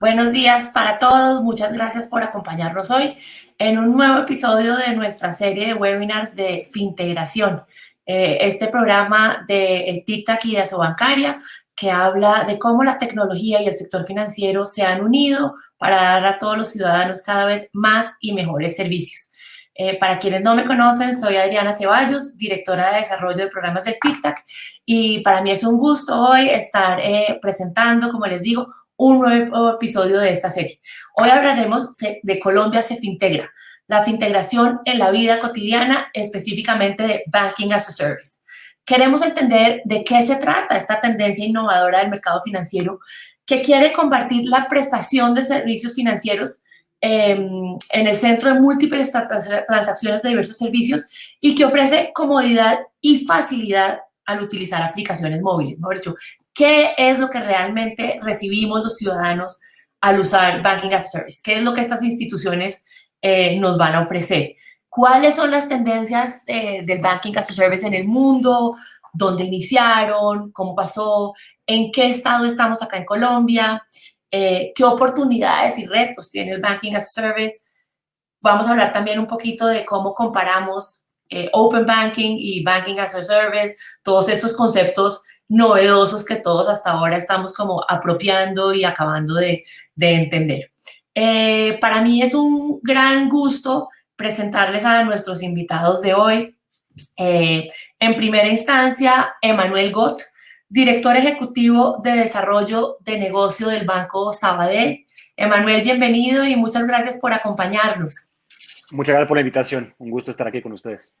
Buenos días para todos, muchas gracias por acompañarnos hoy en un nuevo episodio de nuestra serie de webinars de Fintegración. Eh, este programa de TICTAC y de Asobancaria que habla de cómo la tecnología y el sector financiero se han unido para dar a todos los ciudadanos cada vez más y mejores servicios. Eh, para quienes no me conocen, soy Adriana Ceballos, directora de desarrollo de programas del TICTAC y para mí es un gusto hoy estar eh, presentando, como les digo, un nuevo episodio de esta serie. Hoy hablaremos de Colombia se fintegra, la fintegración en la vida cotidiana, específicamente de Banking as a Service. Queremos entender de qué se trata esta tendencia innovadora del mercado financiero que quiere compartir la prestación de servicios financieros em, en el centro de múltiples transacciones de diversos servicios y que ofrece comodidad y facilidad al utilizar aplicaciones móviles. ¿Qué es lo que realmente recibimos los ciudadanos al usar Banking as a Service? ¿Qué es lo que estas instituciones eh, nos van a ofrecer? ¿Cuáles son las tendencias eh, del Banking as a Service en el mundo? ¿Dónde iniciaron? ¿Cómo pasó? ¿En qué estado estamos acá en Colombia? Eh, ¿Qué oportunidades y retos tiene el Banking as a Service? Vamos a hablar también un poquito de cómo comparamos eh, Open Banking y Banking as a Service, todos estos conceptos novedosos que todos hasta ahora estamos como apropiando y acabando de, entender. para mí es un gran gusto presentarles a nuestros invitados de hoy. Eh, en primera instancia, Emanuel Gott, director ejecutivo de desarrollo de negocio del Banco Sabadell. Emanuel, bienvenido y muchas gracias por acompañarnos. Muchas gracias por la invitación. Un gusto estar aquí con ustedes.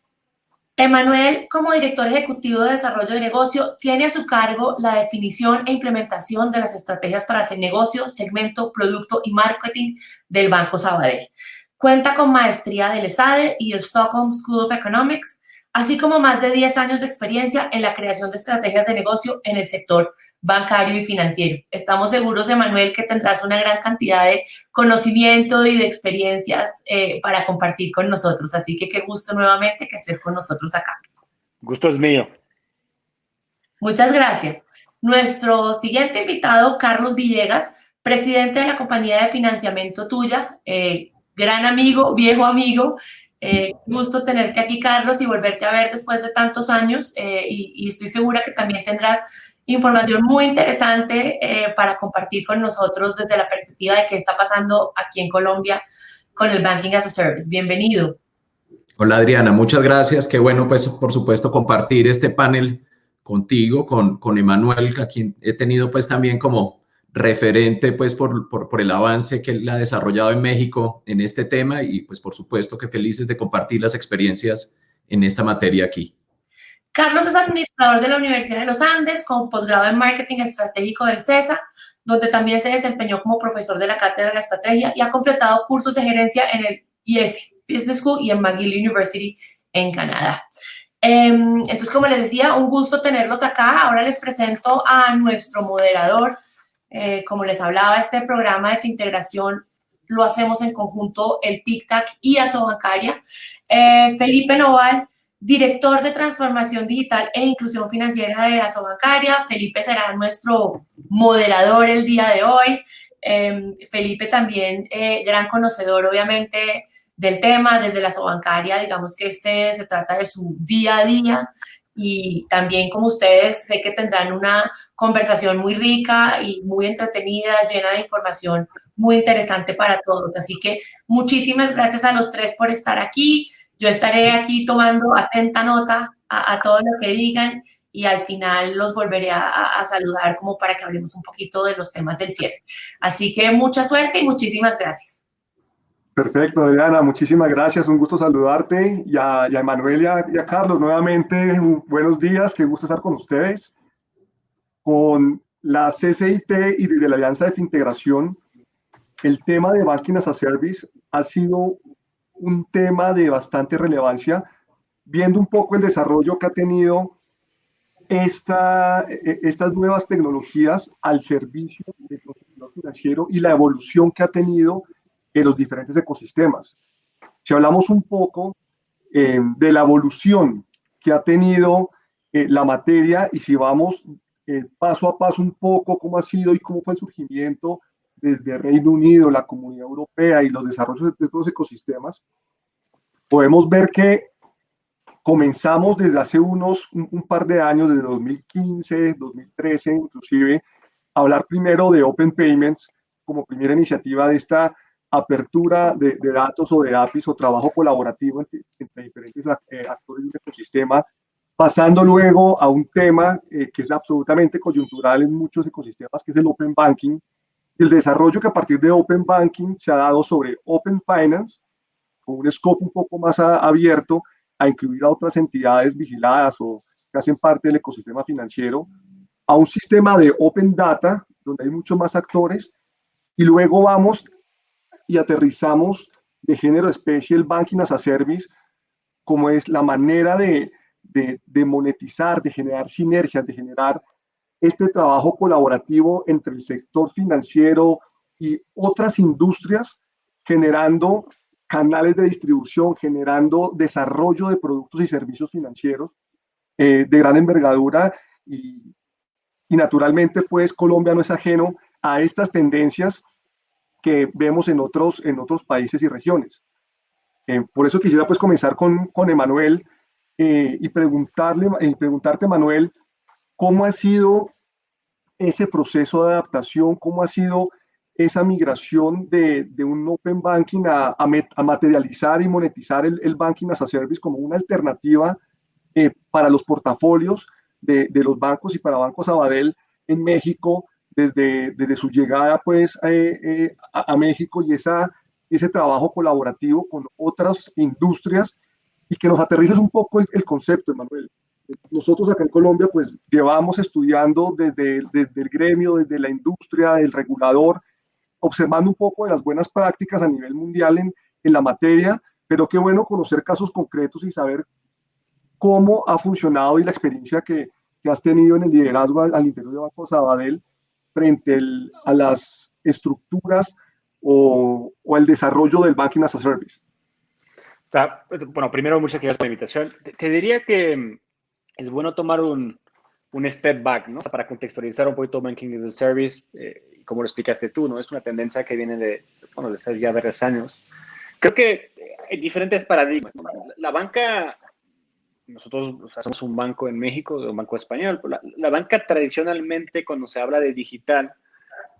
Emanuel, como director ejecutivo de desarrollo de negocio, tiene a su cargo la definición e implementación de las estrategias para hacer negocio, segmento, producto y marketing del Banco Sabadell. Cuenta con maestría del ESADE y el Stockholm School of Economics, así como más de 10 años de experiencia en la creación de estrategias de negocio en el sector bancario y financiero. Estamos seguros, Emanuel, que tendrás una gran cantidad de conocimiento y de experiencias eh, para compartir con nosotros. Así que qué gusto nuevamente que estés con nosotros acá. Gusto es mío. Muchas gracias. Nuestro siguiente invitado, Carlos Villegas, presidente de la compañía de financiamiento tuya, eh, gran amigo, viejo amigo. Eh, gusto tenerte aquí, Carlos, y volverte a ver después de tantos años. Eh, y, estoy segura que también tendrás información muy interesante eh, para compartir con nosotros desde la perspectiva de qué está pasando aquí en Colombia con el Banking as a Service. Bienvenido. Hola, Adriana. Muchas gracias. Qué bueno, pues, por supuesto, compartir este panel contigo, con, con Emanuel, a quien he tenido, pues, también como referente pues por, por, el avance que él ha desarrollado en México en este tema y pues por supuesto que felices de compartir las experiencias en esta materia aquí. Carlos es administrador de la Universidad de los Andes con posgrado en Marketing Estratégico del CESA, donde también se desempeñó como profesor de la Cátedra de Estrategia y ha completado cursos de gerencia en el IS Business School y en McGill University en Canadá. Em, entonces, como les decía, un gusto tenerlos acá. Ahora les presento a nuestro moderador, eh, como les hablaba, este programa de integración lo hacemos en conjunto el TICTAC y Asobancaria. Eh, Felipe Noval, director de transformación digital e inclusión financiera de Asobancaria. Felipe será nuestro moderador el día de hoy. Em, Felipe también, eh, gran conocedor, obviamente, del tema desde la Asobancaria. Digamos que este se trata de su día a día y también como ustedes sé que tendrán una conversación muy rica y muy entretenida, llena de información muy interesante para todos. Así que muchísimas gracias a los tres por estar aquí. Yo estaré aquí tomando atenta nota a, todo lo que digan y al final los volveré a, a, saludar como para que hablemos un poquito de los temas del cierre. Así que mucha suerte y muchísimas gracias. Perfecto, Adriana, muchísimas gracias, un gusto saludarte y a, Emanuel y a, Carlos nuevamente, buenos días, qué gusto estar con ustedes. Con la CCIT y desde la Alianza de Integración, el tema de Banking as a Service ha sido un tema de bastante relevancia, viendo un poco el desarrollo que ha tenido esta, e, estas nuevas tecnologías al servicio del consumidor financiero y la evolución que ha tenido en los diferentes ecosistemas. Si hablamos un poco eh, de la evolución que ha tenido eh, la materia y si vamos eh, paso a paso un poco cómo ha sido y cómo fue el surgimiento desde Reino Unido, la Comunidad Europea y los desarrollos de estos ecosistemas, podemos ver que comenzamos desde hace unos un, par de años, desde 2015, 2013 inclusive, a hablar primero de Open Payments como primera iniciativa de esta apertura de, datos o de APIs o trabajo colaborativo entre, diferentes eh, actores del ecosistema, pasando luego a un tema eh, que es absolutamente coyuntural en muchos ecosistemas, que es el Open Banking, el desarrollo que a partir de Open Banking se ha dado sobre Open Finance, con un scope un poco más abierto a incluir a otras entidades vigiladas o que hacen parte del ecosistema financiero, a un sistema de Open Data, donde hay muchos más actores, y luego vamos y aterrizamos de género especie el Banking as a Service, como es la manera de, de, monetizar, de generar sinergias, de generar este trabajo colaborativo entre el sector financiero y otras industrias, generando canales de distribución, generando desarrollo de productos y servicios financieros eh, de gran envergadura y, y, naturalmente pues Colombia no es ajeno a estas tendencias que vemos en otros, en otros países y regiones. Eh, por eso quisiera pues comenzar con, con Emanuel eh, y preguntarle, y preguntarte Manuel, ¿cómo ha sido ese proceso de adaptación? ¿Cómo ha sido esa migración de, de un Open Banking a, a, materializar y monetizar el, el, Banking as a Service como una alternativa eh, para los portafolios de, de, los bancos y para Banco Sabadell en México desde, desde su llegada pues eh, eh, a, a, México y esa, ese trabajo colaborativo con otras industrias y que nos aterrices un poco el, el concepto, Emanuel nosotros acá en Colombia pues llevamos estudiando desde, desde, el gremio, desde la industria, el regulador, observando un poco de las buenas prácticas a nivel mundial en, en la materia, pero qué bueno conocer casos concretos y saber cómo ha funcionado y la experiencia que, que has tenido en el liderazgo al, al interior de Banco Sabadell frente el, a las estructuras o, o, el desarrollo del Banking as a Service. Bueno, primero, muchas gracias por la invitación. Te, te diría que es bueno tomar un, un step back, ¿no? para contextualizar un poquito Banking as a Service, eh, como lo explicaste tú, ¿no? Es una tendencia que viene de, bueno, desde ya varios años. Creo que hay diferentes paradigmas. La banca, nosotros o sea, somos un banco en México, un banco español, la, la, banca tradicionalmente, cuando se habla de digital,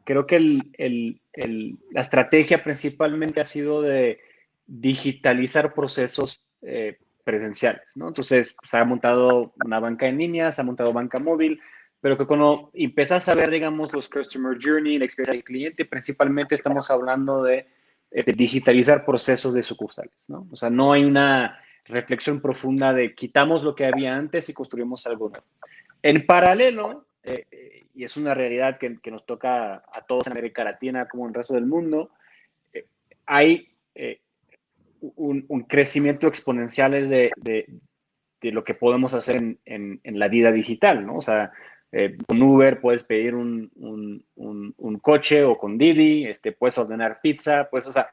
creo que el, el, el, la estrategia principalmente ha sido de digitalizar procesos eh, presenciales, ¿no? Entonces, se ha montado una banca en línea, se ha montado banca móvil, pero que cuando empiezas a ver, digamos, los customer journey, la experiencia del cliente, principalmente estamos hablando de, eh, de digitalizar procesos de sucursales, ¿no? O sea, no hay una reflexión profunda de quitamos lo que había antes y construimos algo nuevo. En paralelo, eh, eh, y es una realidad que, que, nos toca a todos en América Latina como en el resto del mundo, eh, hay eh, un, crecimiento exponencial de, de, lo que podemos hacer en, la vida digital, ¿no? O sea, eh, con Uber puedes pedir un, coche o con Didi, este, puedes ordenar pizza, pues, o sea,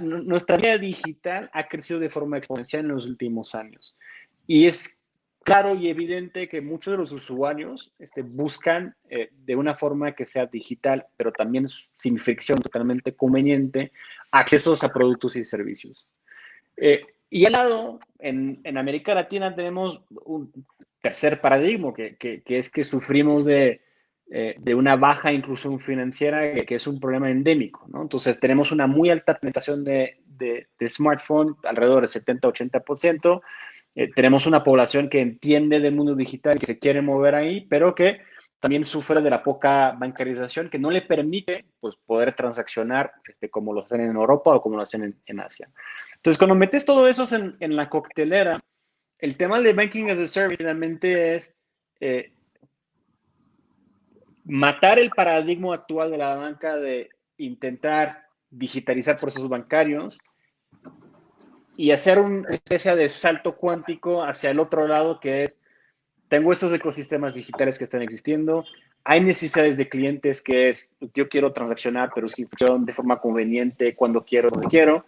nuestra vida digital ha crecido de forma exponencial en los últimos años. Y es claro y evidente que muchos de los usuarios este, buscan eh, de una forma que sea digital, pero también sin fricción, totalmente conveniente, accesos a productos y servicios. Eh, y al lado, en, en, América Latina tenemos un tercer paradigma, que, que, que es que sufrimos de, eh, de, una baja inclusión financiera, que, que, es un problema endémico. ¿no? Entonces, tenemos una muy alta penetración de, de, de smartphone, alrededor del 70-80%. Eh, tenemos una población que entiende del mundo digital, que se quiere mover ahí, pero que también sufre de la poca bancarización que no le permite pues, poder transaccionar este, como lo hacen en Europa o como lo hacen en, en Asia. Entonces, cuando metes todo eso en, en, la coctelera, el tema de Banking as a Service finalmente es eh, matar el paradigma actual de la banca de intentar digitalizar procesos bancarios y hacer una especie de salto cuántico hacia el otro lado que es tengo estos ecosistemas digitales que están existiendo, hay necesidades de clientes que es, yo quiero transaccionar, pero sí de forma conveniente, cuando quiero, donde quiero,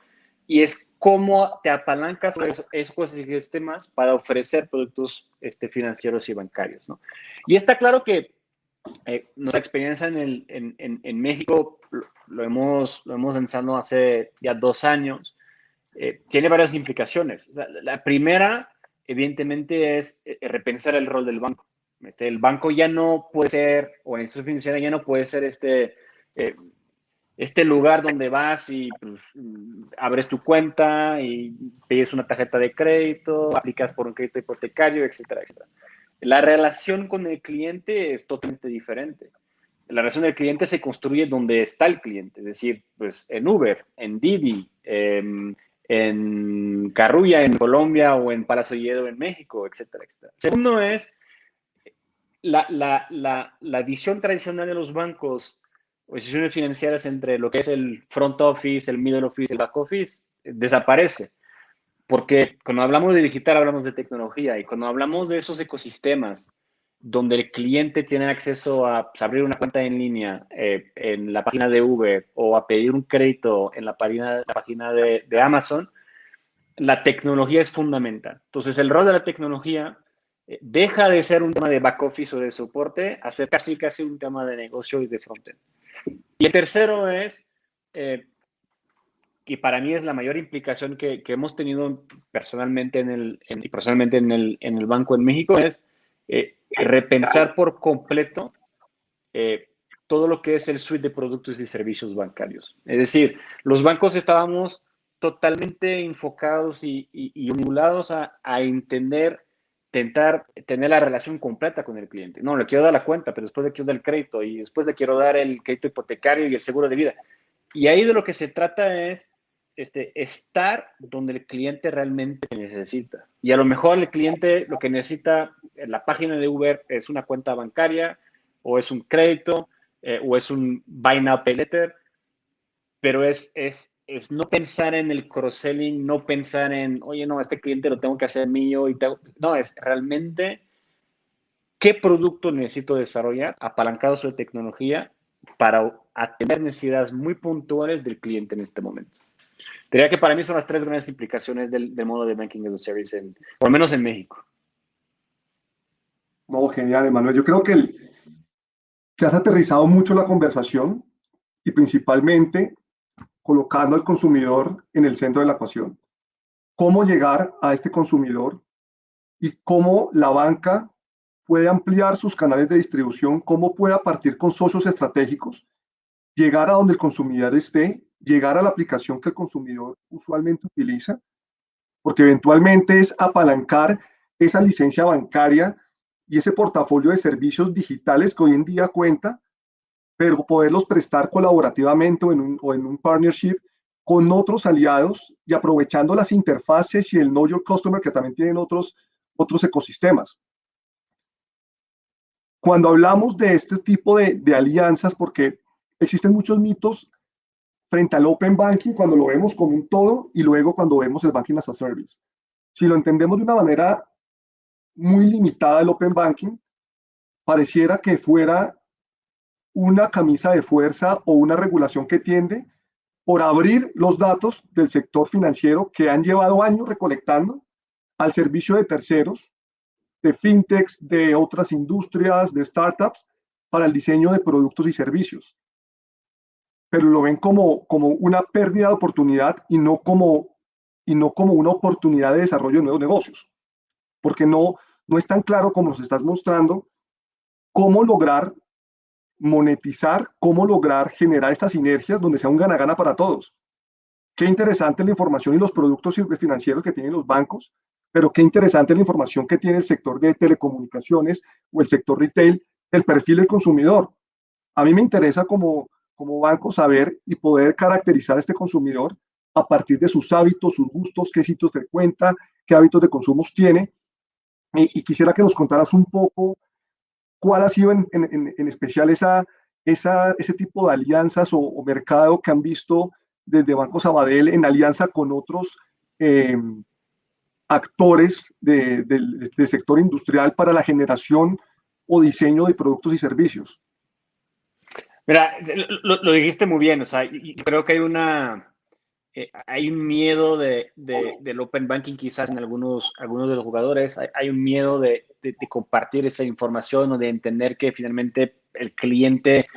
y es cómo te apalancas esos, esos sistemas para ofrecer productos este, financieros y bancarios, ¿no? Y está claro que eh, nuestra experiencia en, el, en, en, México lo, hemos, lo hemos lanzado hace ya dos años. Eh, tiene varias implicaciones. La, primera, evidentemente, es eh, repensar el rol del banco. Este, el banco ya no puede ser, o en institución financiera ya no puede ser este, este lugar donde vas y pues, abres tu cuenta y pides una tarjeta de crédito, aplicas por un crédito hipotecario, etcétera, etcétera. La relación con el cliente es totalmente diferente. La relación del cliente se construye donde está el cliente, es decir, pues en Uber, en Didi, en, en Carrulla, en Colombia o en Palacio Lledo en México, etcétera, etcétera. Segundo es la, la, la, la visión tradicional de los bancos o instituciones financieras entre lo que es el front office, el middle office, el back office, desaparece. Porque cuando hablamos de digital hablamos de tecnología y cuando hablamos de esos ecosistemas donde el cliente tiene acceso a abrir una cuenta en línea eh, en la página de Uber o a pedir un crédito en la página, de, Amazon, la tecnología es fundamental. Entonces, el rol de la tecnología eh, deja de ser un tema de back office o de soporte a ser casi, casi un tema de negocio y de frontend. Y el tercero es eh, que para mí es la mayor implicación que, hemos tenido personalmente en el, y personalmente en el, en el, Banco en México es eh, repensar por completo eh, todo lo que es el suite de productos y servicios bancarios. Es decir, los bancos estábamos totalmente enfocados y, y, a, a, entender, tentar tener la relación completa con el cliente. No, le quiero dar la cuenta, pero después le quiero dar el crédito y después le quiero dar el crédito hipotecario y el seguro de vida. Y ahí de lo que se trata es este, estar donde el cliente realmente necesita. Y a lo mejor el cliente lo que necesita en la página de Uber es una cuenta bancaria o es un crédito eh, o es un buy now pay later, pero es, es, es no pensar en el cross-selling, no pensar en, oye, no, este cliente lo tengo que hacer mío y no, es realmente qué producto necesito desarrollar apalancado sobre tecnología para atender necesidades muy puntuales del cliente en este momento. Diría que para mí son las tres grandes implicaciones del, modo de Banking as a Service, en, por lo menos en México. No, genial, Emanuel. Yo creo que, que has aterrizado mucho la conversación y principalmente colocando al consumidor en el centro de la ecuación. Cómo llegar a este consumidor y cómo la banca puede ampliar sus canales de distribución, cómo puede partir con socios estratégicos, llegar a donde el consumidor esté llegar a la aplicación que el consumidor usualmente utiliza, porque eventualmente es apalancar esa licencia bancaria y ese portafolio de servicios digitales que hoy en día cuenta, pero poderlos prestar colaborativamente o en un, o en un partnership con otros aliados y aprovechando las interfaces y el Know Your Customer que también tienen otros, otros ecosistemas. Cuando hablamos de este tipo de, de alianzas, porque existen muchos mitos frente al Open Banking cuando lo vemos como un todo y luego cuando vemos el Banking as a Service. Si lo entendemos de una manera muy limitada el Open Banking, pareciera que fuera una camisa de fuerza o una regulación que tiende por abrir los datos del sector financiero que han llevado años recolectando al servicio de terceros, de fintechs, de otras industrias, de startups, para el diseño de productos y servicios pero lo ven como, como una pérdida de oportunidad y no, como, y no como una oportunidad de desarrollo de nuevos negocios. Porque no, no es tan claro como nos estás mostrando cómo lograr monetizar, cómo lograr generar estas sinergias donde sea un gana-gana para todos. Qué interesante la información y los productos financieros que tienen los bancos, pero qué interesante la información que tiene el sector de telecomunicaciones o el sector retail, el perfil del consumidor. A mí me interesa como, como banco saber y poder caracterizar a este consumidor a partir de sus hábitos, sus gustos, qué sitios frecuenta, qué hábitos de consumo tiene. Y, quisiera que nos contaras un poco cuál ha sido en, especial esa, esa, ese tipo de alianzas o, mercado que han visto desde Banco Sabadell en alianza con otros eh, actores del sector industrial para la generación o diseño de productos y servicios. Mira, lo, dijiste muy bien, o sea, creo que hay una, eh, hay un miedo de, del open banking quizás en algunos, algunos de los jugadores, hay, un miedo de, compartir esa información o de entender que finalmente el cliente,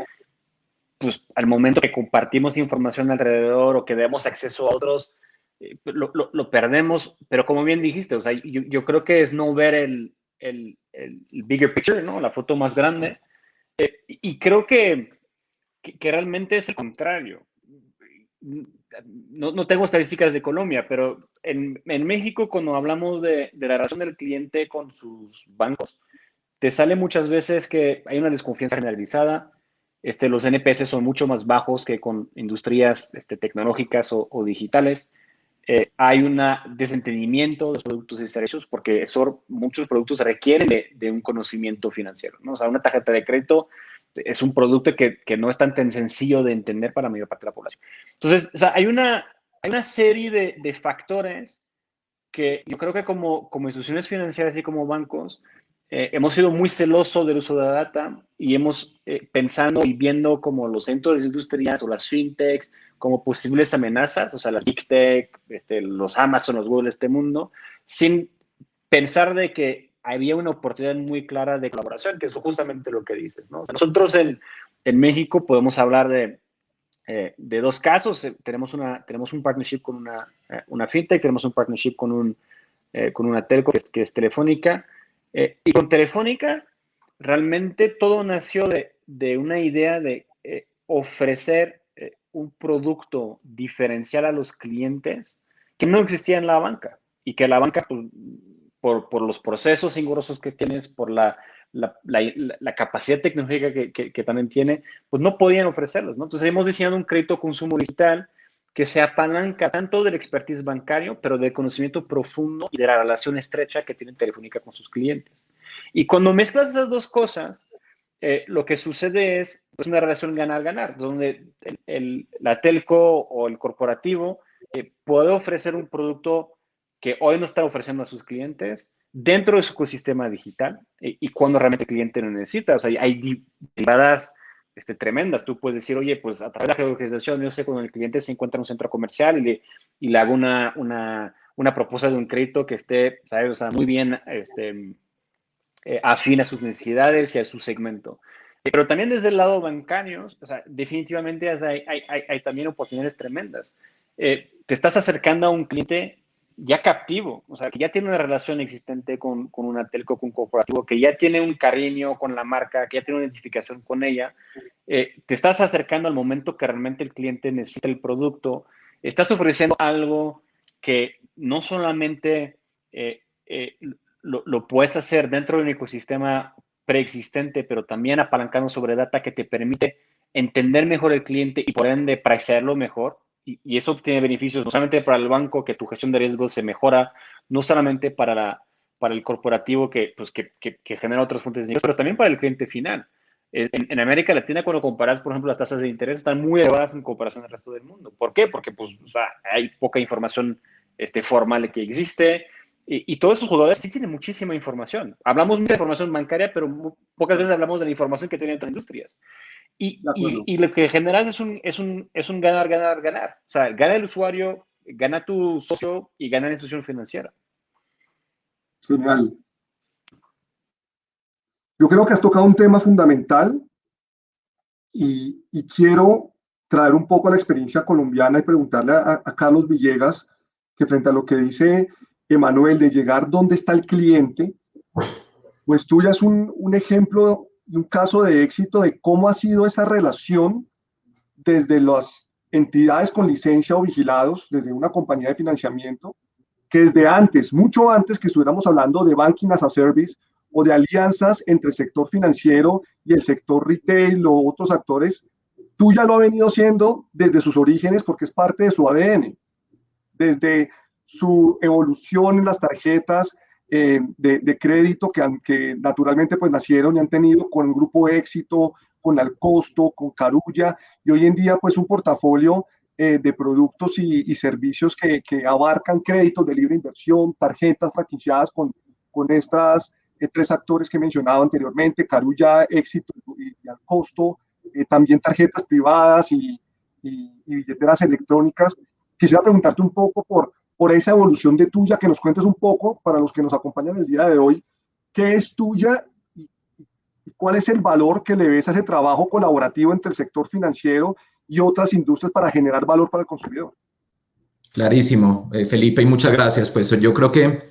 pues al momento que compartimos información alrededor o que demos acceso a otros, eh, lo, lo, perdemos. Pero como bien dijiste, o sea, yo, yo creo que es no ver el, el, el, bigger picture, ¿no? La foto más grande. Eh, y creo que, que, realmente es el contrario. No, no, tengo estadísticas de Colombia, pero en, en México cuando hablamos de, de, la relación del cliente con sus bancos, te sale muchas veces que hay una desconfianza generalizada. Este, los NPS son mucho más bajos que con industrias este, tecnológicas o, o digitales. Eh, hay un desentendimiento de los productos y servicios porque eso, muchos productos requieren de, un conocimiento financiero. ¿no? O sea, una tarjeta de crédito es un producto que, que, no es tan, tan sencillo de entender para la mayor parte de la población. Entonces, o sea, hay, una, hay una serie de, de factores que yo creo que como, como instituciones financieras y como bancos eh, hemos sido muy celosos del uso de la data y hemos eh, pensando y viendo como los centros industriales o las fintechs como posibles amenazas, o sea, las big tech, este, los Amazon, los Google de este mundo, sin pensar de que había una oportunidad muy clara de colaboración, que es justamente lo que dices, ¿no? nosotros en, en, México podemos hablar de, eh, de dos casos. tenemos, una, tenemos un partnership con una, una fintech, tenemos un partnership con, un, con una telco que que es Telefónica, eh, y con Telefónica, realmente todo nació de, una idea de eh, ofrecer eh, un producto diferencial a los clientes que no existía en la banca y que la banca, pues, por, los procesos engorrosos que tienes, por la, capacidad tecnológica que, también tiene, pues no podían ofrecerlos. ¿no? Entonces hemos diseñado un crédito consumo digital que se apalanca tanto del expertise bancario, pero del conocimiento profundo y de la relación estrecha que tiene Telefónica con sus clientes. Y cuando mezclas esas dos cosas, eh, lo que sucede es pues, una relación ganar-ganar, donde el, la telco o el corporativo eh, puede ofrecer un producto que hoy no está ofreciendo a sus clientes dentro de su ecosistema digital y, y cuando realmente el cliente lo necesita. O sea, hay derivadas este, tremendas. Tú puedes decir, oye, pues a través de la geolocalización, yo sé cuando el cliente se encuentra en un centro comercial y le, y le hago una, una, una propuesta de un crédito que esté, ¿sabes? O sea, muy bien este, eh, afín a sus necesidades y a su segmento. Pero también desde el lado bancario, o sea, definitivamente hay, hay, hay, hay también oportunidades tremendas. Eh, te estás acercando a un cliente ya captivo, o sea, que ya tiene una relación existente con, con, una telco, con un corporativo, que ya tiene un cariño con la marca, que ya tiene una identificación con ella, eh, te estás acercando al momento que realmente el cliente necesita el producto, estás ofreciendo algo que no solamente eh, eh, lo, lo, puedes hacer dentro de un ecosistema preexistente, pero también apalancando sobre data que te permite entender mejor el cliente y por ende mejor, y, eso tiene beneficios no solamente para el banco, que tu gestión de riesgos se mejora, no solamente para, la, para el corporativo que, pues, que, que, genera otras fuentes de ingresos, pero también para el cliente final. En, América Latina, cuando comparas, por ejemplo, las tasas de interés están muy elevadas en comparación al resto del mundo. ¿Por qué? Porque pues, hay poca información este, formal que existe. Y, y, todos esos jugadores sí tienen muchísima información. Hablamos mucha información bancaria, pero pocas veces hablamos de la información que tienen otras industrias. Y, y, lo que generas es un, es, un, es un ganar, ganar, ganar. O sea, gana el usuario, gana tu socio y gana la institución financiera. Genial. Yo creo que has tocado un tema fundamental y, y quiero traer un poco la experiencia colombiana y preguntarle a, a, Carlos Villegas que frente a lo que dice Emanuel de llegar donde está el cliente, pues tú ya es un, un ejemplo un caso de éxito de cómo ha sido esa relación desde las entidades con licencia o vigilados, desde una compañía de financiamiento, que desde antes, mucho antes que estuviéramos hablando de banking as a service o de alianzas entre el sector financiero y el sector retail o otros actores, tú ya lo ha venido siendo desde sus orígenes porque es parte de su ADN, desde su evolución en las tarjetas, eh, de, crédito que, que, naturalmente pues nacieron y han tenido con Grupo Éxito, con Alcosto, con Carulla y hoy en día pues un portafolio eh, de productos y, servicios que, que, abarcan créditos de libre inversión, tarjetas franquiciadas con, con estas eh, tres actores que he mencionado anteriormente, Carulla, Éxito y, Alcosto, también tarjetas privadas y, y billeteras electrónicas. Quisiera preguntarte un poco por por esa evolución de tuya, que nos cuentes un poco, para los que nos acompañan el día de hoy, qué es tuya ¿Cuál es el valor que le ves a ese trabajo colaborativo entre el sector financiero y otras industrias para generar valor para el consumidor? Clarísimo, eh, Felipe, y muchas gracias. Pues yo creo que,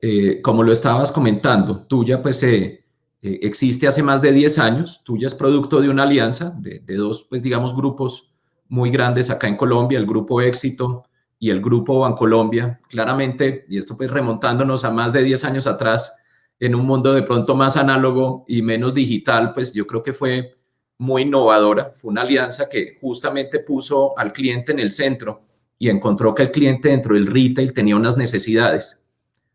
eh, como lo estabas comentando, tuya pues eh, existe hace más de 10 años, tuya es producto de una alianza de, de, dos, pues digamos, grupos muy grandes acá en Colombia, el Grupo Éxito y el Grupo Bancolombia. Claramente, y esto pues remontándonos a más de 10 años atrás, en un mundo de pronto más análogo y menos digital, pues yo creo que fue muy innovadora. Fue una alianza que justamente puso al cliente en el centro y encontró que el cliente dentro del retail tenía unas necesidades.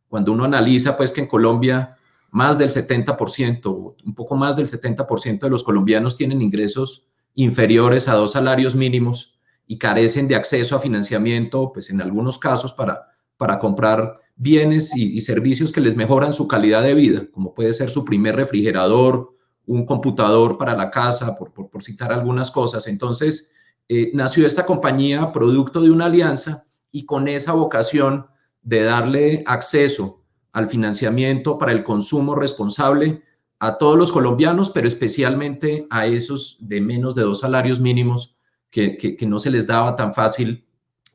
Cuando uno analiza, pues que en Colombia más del 70%, un poco más del 70% de los colombianos tienen ingresos inferiores a dos salarios mínimos y carecen de acceso a financiamiento, pues en algunos casos para, para comprar bienes y, servicios que les mejoran su calidad de vida, como puede ser su primer refrigerador, un computador para la casa, por, por, citar algunas cosas. Entonces, eh, nació esta compañía producto de una alianza y con esa vocación de darle acceso al financiamiento para el consumo responsable a todos los colombianos, pero especialmente a esos de menos de dos salarios mínimos que, no se les daba tan fácil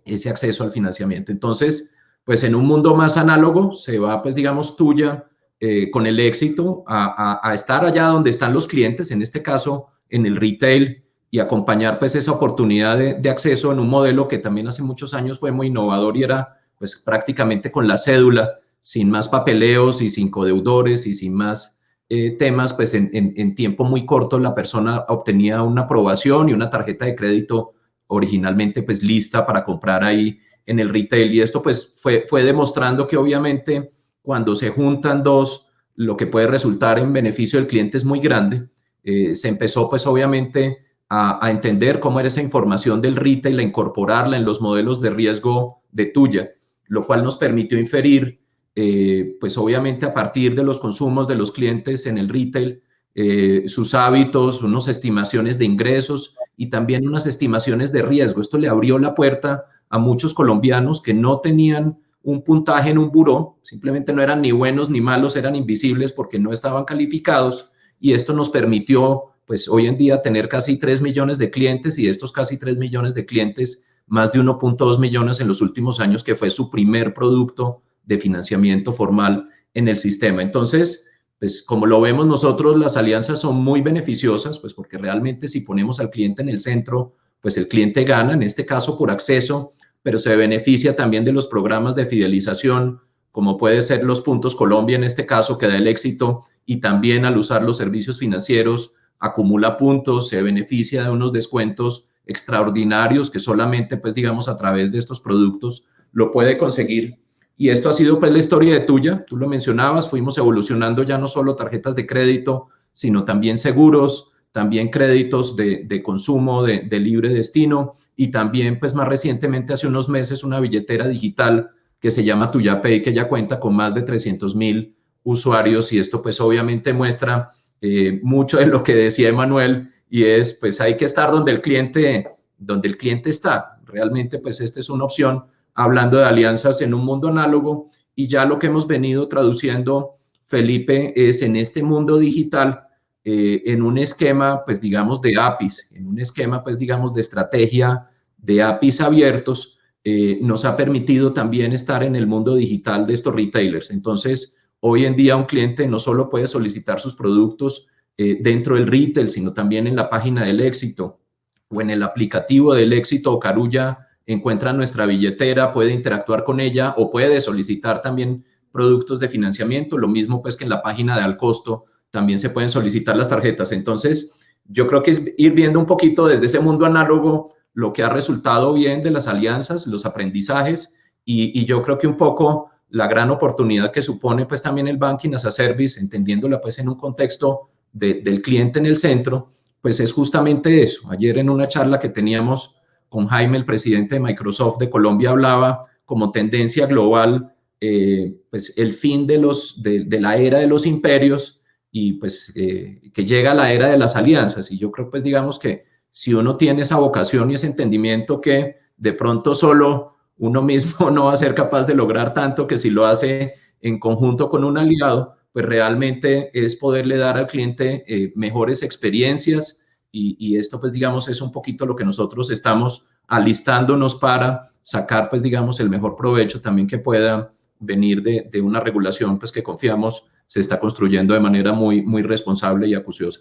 ese acceso al financiamiento. Entonces, pues en un mundo más análogo se va, pues digamos, tuya eh, con el éxito a, estar allá donde están los clientes, en este caso en el retail, y acompañar pues esa oportunidad de, acceso en un modelo que también hace muchos años fue muy innovador y era pues prácticamente con la cédula, sin más papeleos y sin codeudores y sin más eh, temas, pues en, en tiempo muy corto la persona obtenía una aprobación y una tarjeta de crédito originalmente pues lista para comprar ahí en el retail. Y esto pues fue, fue demostrando que obviamente cuando se juntan dos, lo que puede resultar en beneficio del cliente es muy grande. Eh, se empezó pues obviamente a, entender cómo era esa información del retail, a incorporarla en los modelos de riesgo de tuya, lo cual nos permitió inferir eh, pues obviamente a partir de los consumos de los clientes en el retail, eh, sus hábitos, unas estimaciones de ingresos y también unas estimaciones de riesgo. Esto le abrió la puerta a muchos colombianos que no tenían un puntaje en un buró, simplemente no eran ni buenos ni malos, eran invisibles porque no estaban calificados y esto nos permitió pues hoy en día tener casi 3 millones de clientes y de estos casi 3 millones de clientes, más de 1.2 millones en los últimos años, que fue su primer producto de financiamiento formal en el sistema. Entonces, pues como lo vemos nosotros, las alianzas son muy beneficiosas, pues porque realmente si ponemos al cliente en el centro, pues el cliente gana, en este caso por acceso pero se beneficia también de los programas de fidelización, como puede ser los puntos Colombia en este caso, que da el éxito, y también al usar los servicios financieros acumula puntos, se beneficia de unos descuentos extraordinarios que solamente, pues digamos, a través de estos productos lo puede conseguir. Y esto ha sido pues la historia de tuya, tú lo mencionabas, fuimos evolucionando ya no solo tarjetas de crédito, sino también seguros, también créditos de, consumo de, libre destino y también, pues más recientemente, hace unos meses, una billetera digital que se llama TuyaPay, que ya cuenta con más de 300 mil usuarios y esto pues obviamente muestra eh, mucho de lo que decía Emanuel y es pues hay que estar donde el cliente, donde el cliente está. Realmente pues esta es una opción hablando de alianzas en un mundo análogo y ya lo que hemos venido traduciendo, Felipe, es en este mundo digital eh, en un esquema, pues digamos, de APIs, en un esquema, pues digamos, de estrategia de APIs abiertos, eh, nos ha permitido también estar en el mundo digital de estos retailers. Entonces, hoy en día un cliente no solo puede solicitar sus productos eh, dentro del retail, sino también en la página del éxito o en el aplicativo del éxito o Carulla encuentra nuestra billetera, puede interactuar con ella o puede solicitar también productos de financiamiento, lo mismo pues que en la página de al costo también se pueden solicitar las tarjetas. Entonces, yo creo que es ir viendo un poquito desde ese mundo análogo lo que ha resultado bien de las alianzas, los aprendizajes y, yo creo que un poco la gran oportunidad que supone pues también el banking as a service, entendiéndola pues en un contexto del cliente en el centro, pues es justamente eso. Ayer en una charla que teníamos con Jaime, el presidente de Microsoft de Colombia, hablaba como tendencia global, eh, pues el fin de, los, de la era de los imperios y pues eh, que llega la era de las alianzas. Y yo creo pues digamos que si uno tiene esa vocación y ese entendimiento que de pronto solo uno mismo no va a ser capaz de lograr tanto que si lo hace en conjunto con un aliado, pues realmente es poderle dar al cliente eh, mejores experiencias y, esto pues digamos es un poquito lo que nosotros estamos alistándonos para sacar pues digamos el mejor provecho también que pueda venir de, de una regulación pues que confiamos se está construyendo de manera muy, muy responsable y acuciosa.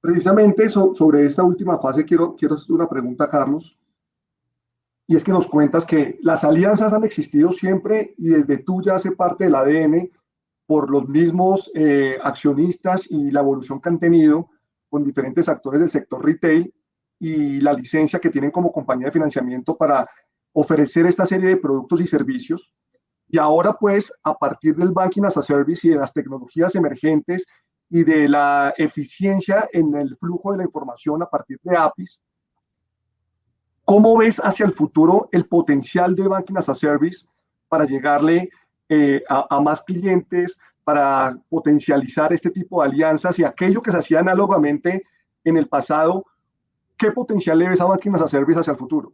Precisamente sobre esta última fase quiero, quiero hacer una pregunta, Carlos, y es que nos cuentas que las alianzas han existido siempre y desde tú ya hace parte del ADN por los mismos eh, accionistas y la evolución que han tenido con diferentes actores del sector retail y la licencia que tienen como compañía de financiamiento para ofrecer esta serie de productos y servicios. Y ahora pues a partir del Banking as a Service y de las tecnologías emergentes y de la eficiencia en el flujo de la información a partir de APIs, ¿cómo ves hacia el futuro el potencial de Banking as a Service para llegarle eh, a, más clientes, para potencializar este tipo de alianzas y aquello que se hacía análogamente en el pasado, ¿qué potencial le ves a Banking as a Service hacia el futuro?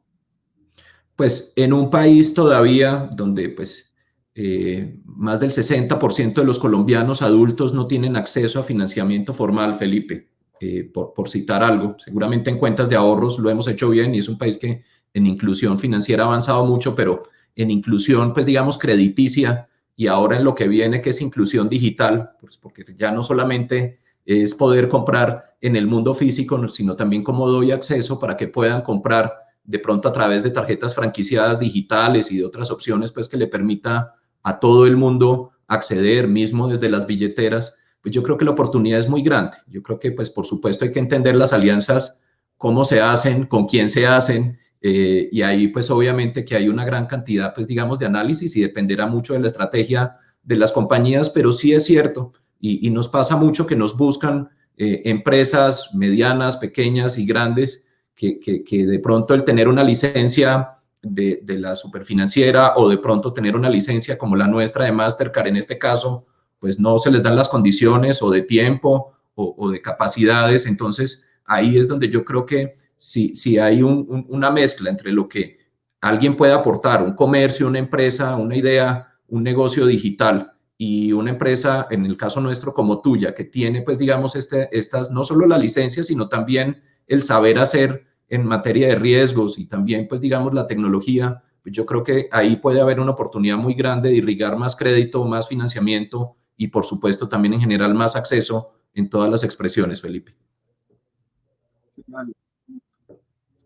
Pues en un país todavía donde pues eh, más del 60% de los colombianos adultos no tienen acceso a financiamiento formal, Felipe, eh, por, citar algo. Seguramente en cuentas de ahorros lo hemos hecho bien y es un país que en inclusión financiera ha avanzado mucho, pero en inclusión, pues digamos, crediticia y ahora en lo que viene, que es inclusión digital, pues porque ya no solamente es poder comprar en el mundo físico, sino también cómo doy acceso para que puedan comprar de pronto a través de tarjetas franquiciadas digitales y de otras opciones, pues que le permita a todo el mundo acceder, mismo desde las billeteras, pues yo creo que la oportunidad es muy grande. Yo creo que, pues por supuesto, hay que entender las alianzas, cómo se hacen, con quién se hacen, eh, y ahí pues obviamente que hay una gran cantidad, pues digamos, de análisis y dependerá mucho de la estrategia de las compañías, pero sí es cierto, y, nos pasa mucho que nos buscan eh, empresas medianas, pequeñas y grandes, que, que de pronto el tener una licencia de, la superfinanciera o de pronto tener una licencia como la nuestra de Mastercard en este caso, pues no se les dan las condiciones o de tiempo o, de capacidades. Entonces, ahí es donde yo creo que si, hay una mezcla entre lo que alguien puede aportar, un comercio, una empresa, una idea, un negocio digital y una empresa, en el caso nuestro como tuya, que tiene, pues digamos, este, estas, no solo la licencia, sino también el saber hacer en materia de riesgos y también, pues digamos, la tecnología, pues yo creo que ahí puede haber una oportunidad muy grande de irrigar más crédito, más financiamiento y, por supuesto, también en general más acceso en todas las expresiones, Felipe.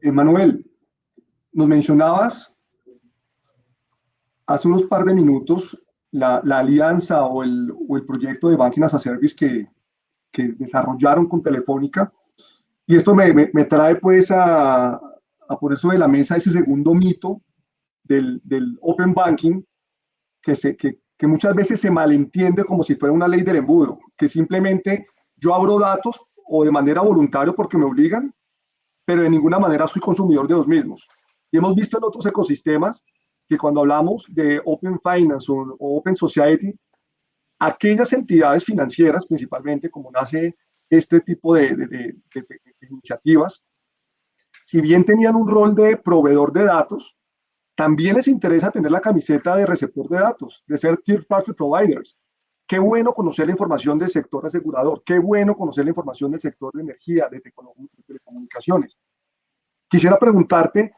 Emanuel, nos mencionabas hace unos par de minutos la, alianza o el, proyecto de Banking a Service que, que desarrollaron con Telefónica. Y esto me, me, trae pues a, a, poner sobre la mesa ese segundo mito del, del Open Banking, que, se, que, que, muchas veces se malentiende como si fuera una ley del embudo, que simplemente yo abro datos o de manera voluntaria porque me obligan, pero de ninguna manera soy consumidor de los mismos. Y hemos visto en otros ecosistemas que cuando hablamos de Open Finance o, Open Society, aquellas entidades financieras principalmente, como nace este tipo de, iniciativas, si bien tenían un rol de proveedor de datos, también les interesa tener la camiseta de receptor de datos, de ser third party providers. Qué bueno conocer la información del sector asegurador, qué bueno conocer la información del sector de energía, de telecomunicaciones. Quisiera preguntarte,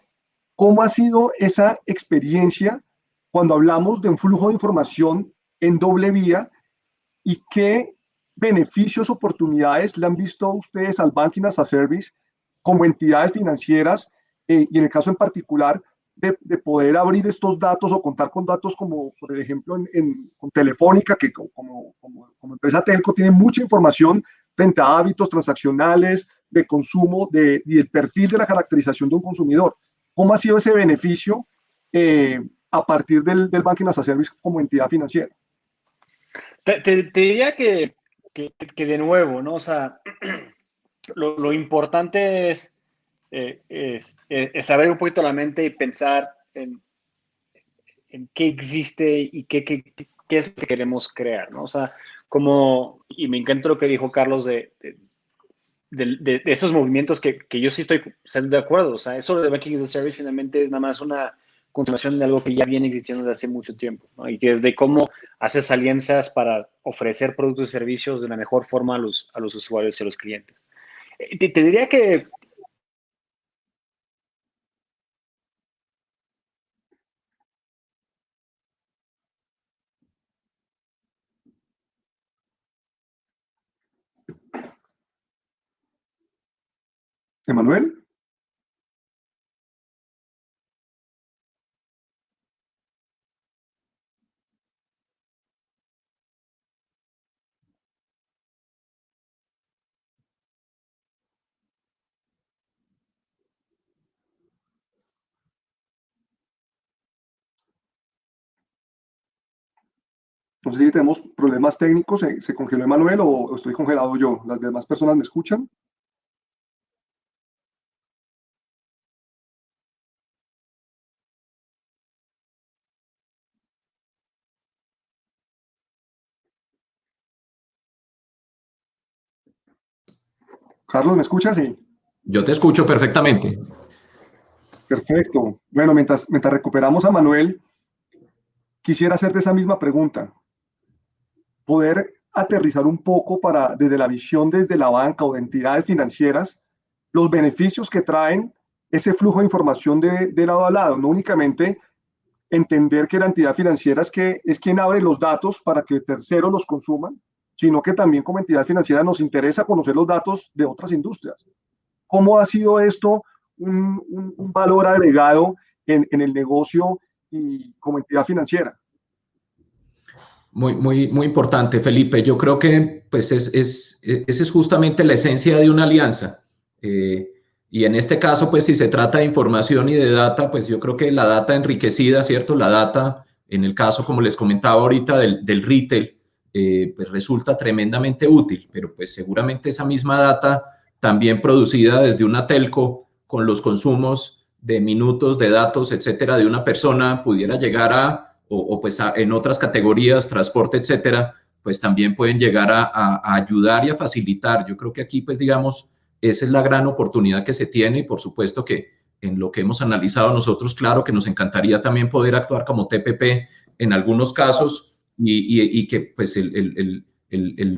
¿cómo ha sido esa experiencia cuando hablamos de un flujo de información en doble vía y qué beneficios, oportunidades le han visto ustedes al Banking as a Service como entidades financieras eh, y en el caso en particular de, poder abrir estos datos o contar con datos como, por ejemplo, en, Telefónica, que como, como, empresa telco tiene mucha información frente a hábitos transaccionales, de consumo de, y el perfil de la caracterización de un consumidor. ¿Cómo ha sido ese beneficio eh, a partir del, del Banking as a Service como entidad financiera? te diría que que, de nuevo, ¿no? O sea, lo, importante es, eh, es, es, saber un poquito la mente y pensar en, en qué existe y qué, qué, qué, es lo que queremos crear, ¿no? O sea, como, y me encanta lo que dijo Carlos de, de, de, esos movimientos que, que, yo sí estoy de acuerdo, o sea, eso de Banking as a Service finalmente es nada más una continuación de algo que ya viene existiendo desde hace mucho tiempo, y que es de cómo haces alianzas para ofrecer productos y servicios de la mejor forma a los, a los usuarios y a los clientes. Eh, te, te diría que Emanuel. No sé si tenemos problemas técnicos, ¿se, congeló Emanuel o estoy congelado yo? ¿Las demás personas me escuchan? Carlos, ¿me escuchas? Sí. Yo te escucho perfectamente. Perfecto. Bueno, mientras, mientras recuperamos a Manuel, quisiera hacerte esa misma pregunta. Poder aterrizar un poco para, desde la visión desde la banca o de entidades financieras, los beneficios que traen ese flujo de información de, de lado a lado, no únicamente entender que la entidad financiera es, que, es quien abre los datos para que terceros los consuman, sino que también como entidad financiera nos interesa conocer los datos de otras industrias. ¿Cómo ha sido esto un, valor agregado en, el negocio y como entidad financiera? Muy, muy, muy importante, Felipe. Yo creo que pues es, es, esa es justamente la esencia de una alianza. Eh, y en este caso, pues si se trata de información y de data, pues yo creo que la data enriquecida, ¿cierto? La data, en el caso, como les comentaba ahorita, del, del retail, eh, pues resulta tremendamente útil, pero pues seguramente esa misma data también producida desde una telco con los consumos de minutos de datos, etcétera, de una persona pudiera llegar a, o, pues en otras categorías, transporte, etcétera, pues también pueden llegar a, ayudar y a facilitar. Yo creo que aquí, pues digamos, esa es la gran oportunidad que se tiene y por supuesto que en lo que hemos analizado nosotros, claro que nos encantaría también poder actuar como TPP en algunos casos, y, que pues el,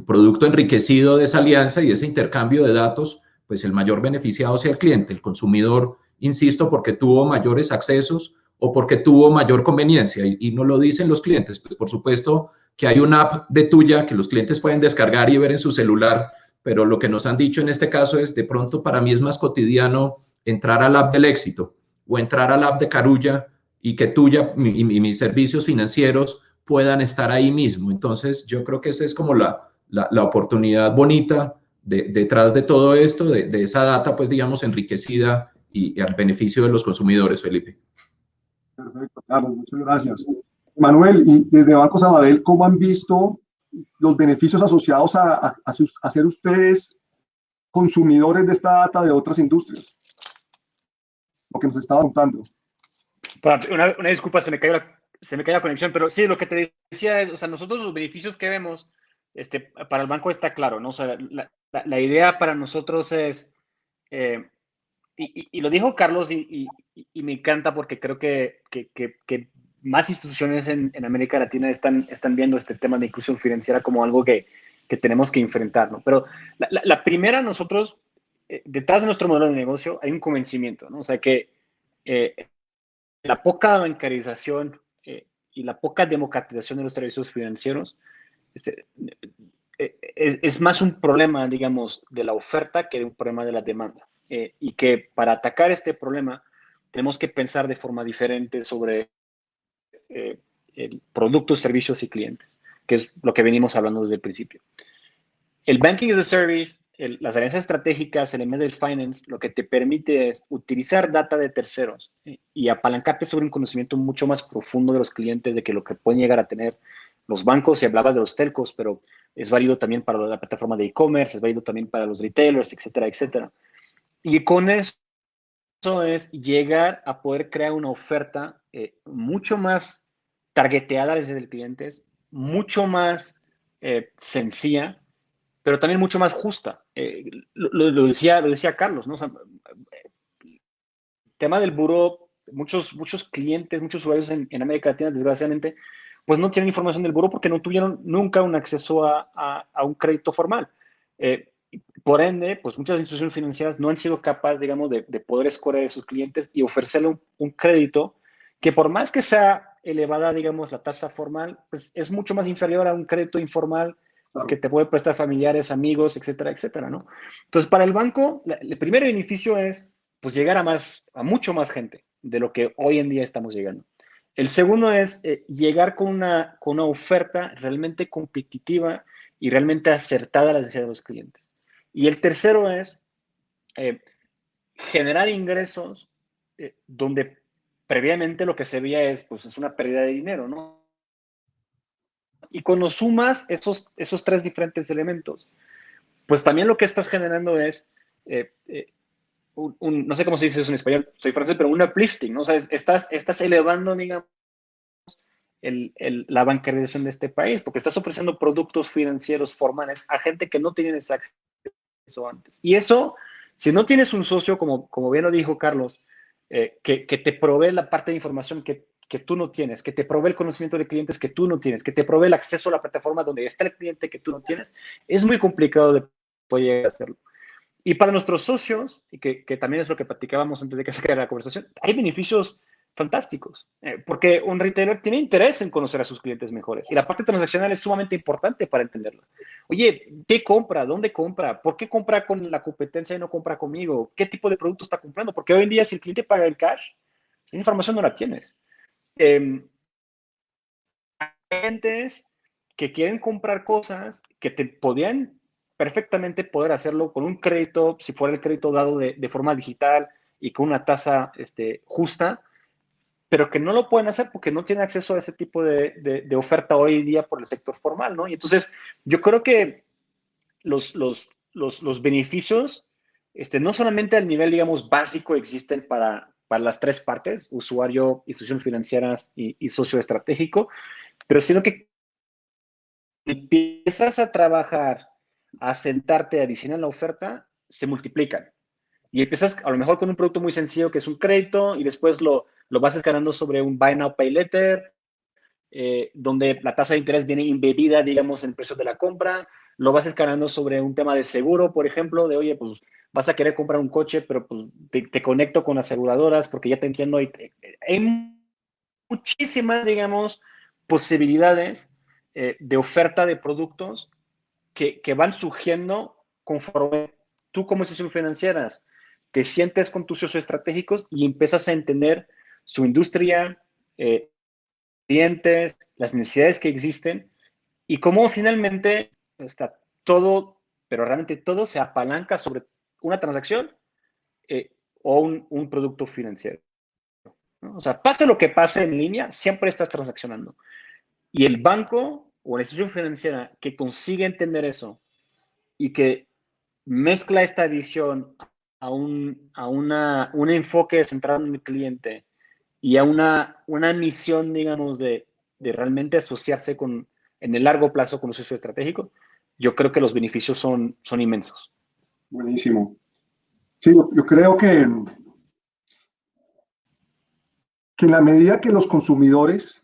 producto enriquecido de esa alianza y ese intercambio de datos, pues el mayor beneficiado sea el cliente, el consumidor, insisto, porque tuvo mayores accesos o porque tuvo mayor conveniencia. Y, no lo dicen los clientes, pues por supuesto que hay una app de tuya que los clientes pueden descargar y ver en su celular, pero lo que nos han dicho en este caso es de pronto para mí es más cotidiano entrar al app del éxito o entrar al app de Carulla y que tuya y mis servicios financieros puedan estar ahí mismo. Entonces, yo creo que esa es como la, la, oportunidad bonita detrás de todo esto, de, esa data, pues digamos, enriquecida y, al beneficio de los consumidores, Felipe. Perfecto, Carlos, muchas gracias. Manuel, y desde Banco Sabadell, ¿cómo han visto los beneficios asociados a, a, ser ustedes consumidores de esta data de otras industrias? Lo que nos estaba contando. Una, una disculpa, se me cayó la, se me cae la conexión, pero sí, lo que te decía es, o sea, nosotros los beneficios que vemos, este, para el banco está claro, ¿no? O sea, la, la, idea para nosotros es, eh, y, y, lo dijo Carlos y, y, me encanta porque creo que, que, que, más instituciones en, en, América Latina están, están viendo este tema de inclusión financiera como algo que, tenemos que enfrentar, ¿no? Pero la, primera, nosotros, eh, detrás de nuestro modelo de negocio hay un convencimiento, ¿no? O sea, que eh, la poca bancarización y la poca democratización de los servicios financieros este, eh, es, más un problema, digamos, de la oferta que un problema de la demanda. Eh, y que para atacar este problema tenemos que pensar de forma diferente sobre eh, productos, servicios y clientes, que es lo que venimos hablando desde el principio. El banking as a service las alianzas estratégicas, el embedded finance, lo que te permite es utilizar data de terceros y apalancarte sobre un conocimiento mucho más profundo de los clientes, de que lo que pueden llegar a tener los bancos, y hablaba de los telcos, pero es válido también para la plataforma de e-commerce, es válido también para los retailers, etcétera, etcétera. Y con eso es llegar a poder crear una oferta eh, mucho más targeteada desde el cliente, mucho más eh, sencilla pero también mucho más justa. Eh, lo, decía, lo decía Carlos, ¿no? el tema del buro muchos, muchos clientes, muchos usuarios en, América Latina, desgraciadamente, pues no tienen información del buro porque no tuvieron nunca un acceso a, a, un crédito formal. Eh, por ende, pues muchas instituciones financieras no han sido capaces, digamos, de, poder escoger a sus clientes y ofrecerle un, crédito que por más que sea elevada, digamos, la tasa formal, pues es mucho más inferior a un crédito informal que te puede prestar familiares, amigos, etcétera, etcétera, ¿no? Entonces, para el banco, el primer beneficio es, pues, llegar a más, a mucho más gente de lo que hoy en día estamos llegando. El segundo es eh, llegar con una, con una oferta realmente competitiva y realmente acertada a las necesidades de los clientes. Y el tercero es eh, generar ingresos eh, donde previamente lo que se veía es, pues, es una pérdida de dinero, ¿no? Y cuando sumas esos, esos tres diferentes elementos, pues también lo que estás generando es, eh, un, no sé cómo se dice eso en español, soy francés, pero un uplifting, ¿no? O sea, estás, estás elevando, digamos, el, el, la bancarización de este país, porque estás ofreciendo productos financieros formales a gente que no tiene esa acceso eso antes. Y eso, si no tienes un socio, como, como bien lo dijo Carlos, eh, que, que, te provee la parte de información que, que, tú no tienes, que te provee el conocimiento de clientes que tú no tienes, que te provee el acceso a la plataforma donde está el cliente que tú no tienes, es muy complicado de poder hacerlo. Y para nuestros socios, y que, que también es lo que platicábamos antes de que se quede la conversación, hay beneficios fantásticos, eh, porque un retailer tiene interés en conocer a sus clientes mejores y la parte transaccional es sumamente importante para entenderla. Oye, ¿qué compra? ¿Dónde compra? ¿Por qué compra con la competencia y no compra conmigo? ¿Qué tipo de producto está comprando? Porque hoy en día si el cliente paga en cash, esa información no la tienes. Eh, hay clientes que quieren comprar cosas que te podían perfectamente poder hacerlo con un crédito, si fuera el crédito dado de, de forma digital y con una tasa este, justa, pero que no lo pueden hacer porque no tienen acceso a ese tipo de, oferta hoy día por el sector formal, ¿no? Y entonces yo creo que los, los, los, beneficios, este, no solamente al nivel, digamos, básico existen para, para las tres partes, usuario, institución financiera y, y socio estratégico, pero sino que empiezas a trabajar, a sentarte, a diseñar la oferta, se multiplican. Y empiezas a lo mejor con un producto muy sencillo que es un crédito y después lo, lo vas escalando sobre un Buy Now, Pay Later, eh, donde la tasa de interés viene embebida, digamos, en el precio de la compra. Lo vas escalando sobre un tema de seguro, por ejemplo, de, oye, pues vas a querer comprar un coche, pero pues te, conecto con aseguradoras porque ya te entiendo. hay muchísimas, digamos, posibilidades eh, de oferta de productos que, que van surgiendo conforme tú como institución financieras te sientes con tus socios estratégicos y empiezas a entender su industria, eh, clientes, las necesidades que existen y cómo finalmente está todo, pero realmente todo se apalanca sobre una transacción eh, o un, producto financiero. O sea, pase lo que pase en línea, siempre estás transaccionando. Y el banco o la institución financiera que consigue entender eso y que mezcla esta visión a un, a una, un enfoque centrado en el cliente y a una, una misión, digamos, de, de realmente asociarse con, en el largo plazo con un socio estratégico, yo creo que los beneficios son, son inmensos. Buenísimo. Sí, yo, yo creo que, que en la medida que los consumidores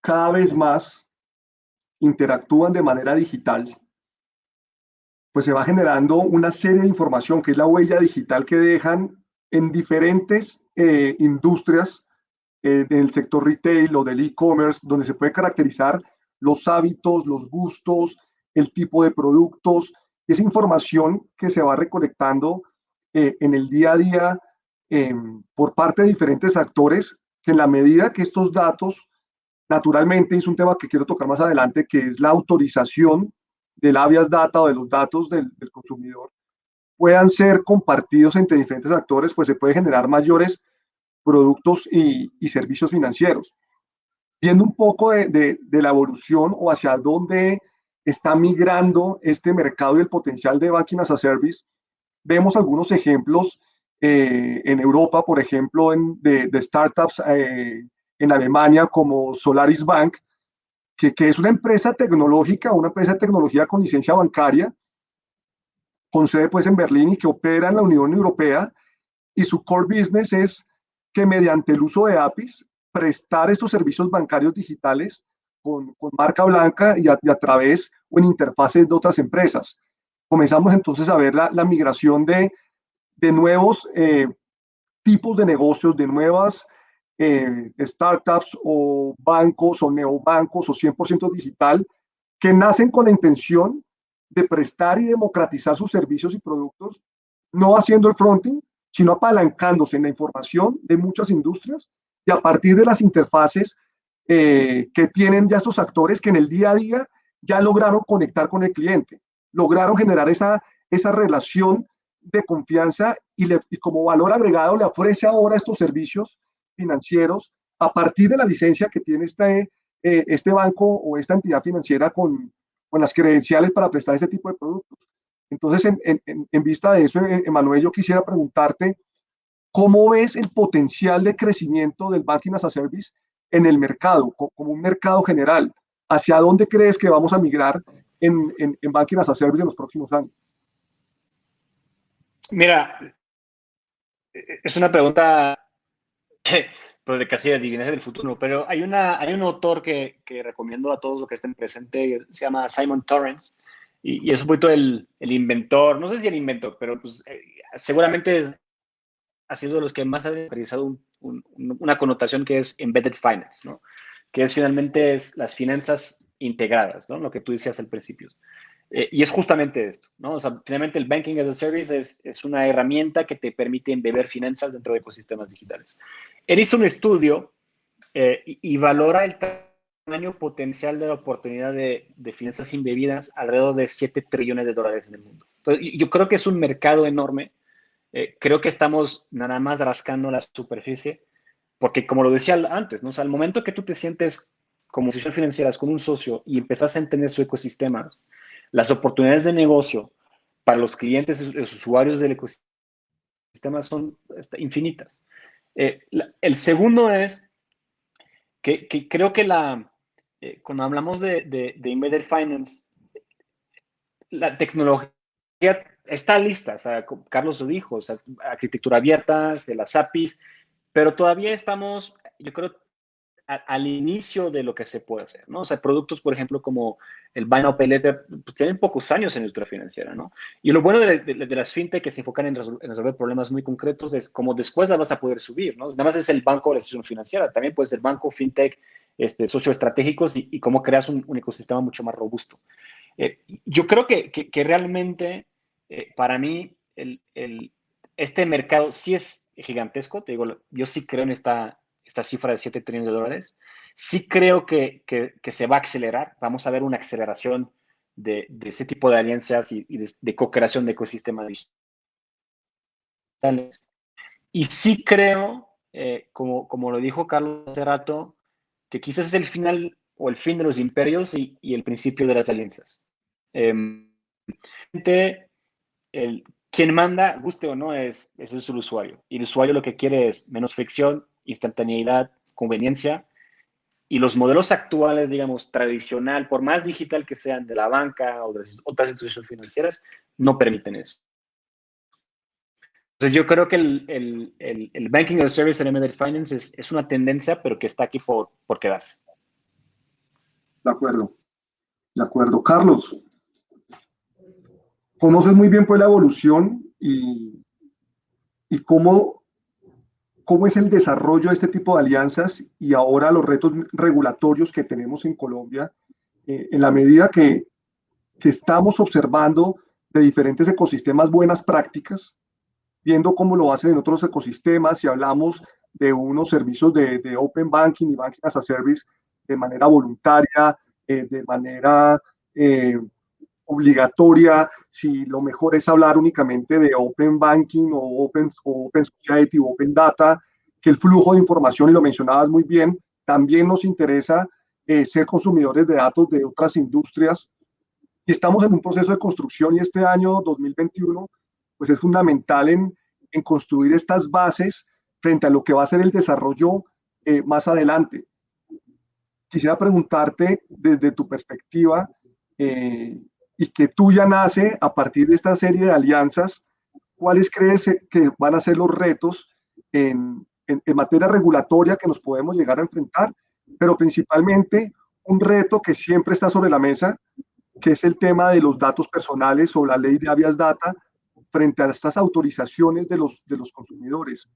cada vez más interactúan de manera digital, pues se va generando una serie de información que es la huella digital que dejan en diferentes eh, industrias eh, del sector retail o del e-commerce, donde se puede caracterizar los hábitos, los gustos, el tipo de productos, esa información que se va recolectando eh, en el día a día em, por parte de diferentes actores, que en la medida que estos datos, naturalmente es un tema que quiero tocar más adelante, que es la autorización del habeas data o de los datos del, consumidor, puedan ser compartidos entre diferentes actores, pues se puede generar mayores productos y, servicios financieros. Viendo un poco de, la evolución o hacia dónde está migrando este mercado y el potencial de Banking as a Service, vemos algunos ejemplos eh, en Europa, por ejemplo, de, startups eh, en Alemania como Solaris Bank, que, que, es una empresa tecnológica, una empresa de tecnología con licencia bancaria, con sede pues en Berlín y que opera en la Unión Europea, y su core business es que mediante el uso de APIs prestar estos servicios bancarios digitales con, marca blanca y a, través o en interfaces de otras empresas. Comenzamos entonces a ver la, migración de, de nuevos eh, tipos de negocios, de nuevas eh, startups o bancos o neobancos o 100% digital que nacen con la intención de prestar y democratizar sus servicios y productos, no haciendo el fronting, sino apalancándose en la información de muchas industrias y a partir de las interfaces eh, que tienen ya estos actores que en el día a día ya lograron conectar con el cliente, lograron generar esa, esa relación de confianza y, como valor agregado le ofrece ahora estos servicios financieros a partir de la licencia que tiene este, eh, este banco o esta entidad financiera con, con, las credenciales para prestar este tipo de productos. Entonces, en, en, vista de eso, Emanuel, yo quisiera preguntarte, ¿cómo ves el potencial de crecimiento del Banking as a Service en el mercado, como un mercado general? ¿Hacia dónde crees que vamos a migrar en, en, Banking as a Service en los próximos años? Mira, es una pregunta de casi adivinas del futuro, pero hay, una, hay un autor que, que recomiendo a todos los que estén presentes, se llama Simon Torrance, y, es un poquito el, inventor, no sé si el inventor, pero pues, eh, seguramente ha sido los que más ha realizado una connotación que es embedded finance, ¿no? que es finalmente es las finanzas integradas, ¿no? lo que tú decías al principio. Eh, y es justamente esto, ¿no? O sea, finalmente el Banking as a Service es, es, una herramienta que te permite embeber finanzas dentro de ecosistemas digitales. Él hizo un estudio eh, y, valora el tamaño potencial de la oportunidad de, de, finanzas embebidas alrededor de 7 trillones de dólares en el mundo. Entonces, yo creo que es un mercado enorme. Eh, creo que estamos nada más rascando la superficie, porque como lo decía antes, ¿no? O sea, al momento que tú te sientes como institución financiera con un socio y empezás a entender su ecosistema, las oportunidades de negocio para los clientes y los usuarios del ecosistema son este, infinitas. Eh, el segundo es que, creo que la, eh, cuando hablamos de, de, embedded finance, la tecnología está lista, o sea, Carlos lo dijo, o sea, arquitectura abierta, de las APIs, pero todavía estamos, yo creo, al inicio de lo que se puede hacer, ¿no? O sea, productos, por ejemplo, como el Buy Now pues tienen pocos años en la industria financiera, ¿no? Y lo bueno de, las fintech que se enfocan en, resolver problemas muy concretos es como después las vas a poder subir, ¿no? Nada más es el banco o la institución financiera, también puede ser banco, fintech, este, socioestratégicos y, y cómo creas un, ecosistema mucho más robusto. Eh, yo creo que, que, realmente, eh, para mí, el, el, este mercado sí es gigantesco, te digo, yo sí creo en esta esta cifra de 7 trillones de dólares. Sí creo que, que, se va a acelerar. Vamos a ver una aceleración de, de ese tipo de alianzas y, de, co-creación de ecosistemas digitales. Y sí creo, eh, como, como lo dijo Carlos hace rato, que quizás es el final o el fin de los imperios y, y el principio de las alianzas. Eh, el, quien manda, guste o no, es, es el usuario. Y el usuario lo que quiere es menos fricción, instantaneidad, conveniencia. Y los modelos actuales, digamos, tradicional, por más digital que sean de la banca o de otras instituciones financieras, no permiten eso. Entonces yo creo que el, el, el, Banking as a Service en Embedded Finance es, es, una tendencia, pero que está aquí por, por quedarse. De acuerdo. De acuerdo. Carlos, conoces muy bien pues la evolución y, y cómo cómo es el desarrollo de este tipo de alianzas y ahora los retos regulatorios que tenemos en Colombia, eh, en la medida que, que, estamos observando de diferentes ecosistemas buenas prácticas, viendo cómo lo hacen en otros ecosistemas, si hablamos de unos servicios de, de Open Banking y Banking as a Service de manera voluntaria, eh, de manera eh, obligatoria, si lo mejor es hablar únicamente de Open Banking o Open, open Society o Open Data, que el flujo de información, y lo mencionabas muy bien, también nos interesa eh, ser consumidores de datos de otras industrias. Y estamos en un proceso de construcción y este año 2021 pues es fundamental en, en construir estas bases frente a lo que va a ser el desarrollo eh, más adelante. Quisiera preguntarte desde tu perspectiva, eh, y que tuya nace a partir de esta serie de alianzas, ¿cuáles crees que van a ser los retos en, en, materia regulatoria que nos podemos llegar a enfrentar, pero principalmente un reto que siempre está sobre la mesa, que es el tema de los datos personales o la ley de habeas data frente a estas autorizaciones de los, de los consumidores.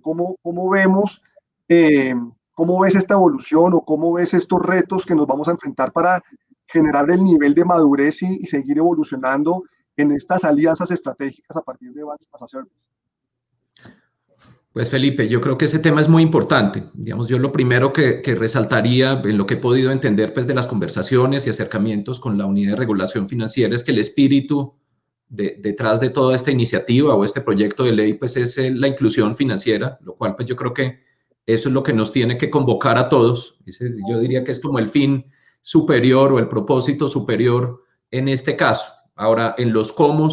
¿Cómo, cómo vemos, eh, cómo ves esta evolución o cómo ves estos retos que nos vamos a enfrentar para generar el nivel de madurez y, y seguir evolucionando en estas alianzas estratégicas a partir de varios Service? Pues Felipe, yo creo que ese tema es muy importante. Digamos, yo lo primero que, resaltaría en lo que he podido entender pues, de las conversaciones y acercamientos con la Unidad de Regulación Financiera es que el espíritu detrás de toda esta iniciativa o este proyecto de ley pues, es la inclusión financiera, lo cual pues, yo creo que eso es lo que nos tiene que convocar a todos. Yo diría que es como el fin superior o el propósito superior en este caso. Ahora, en los cómo,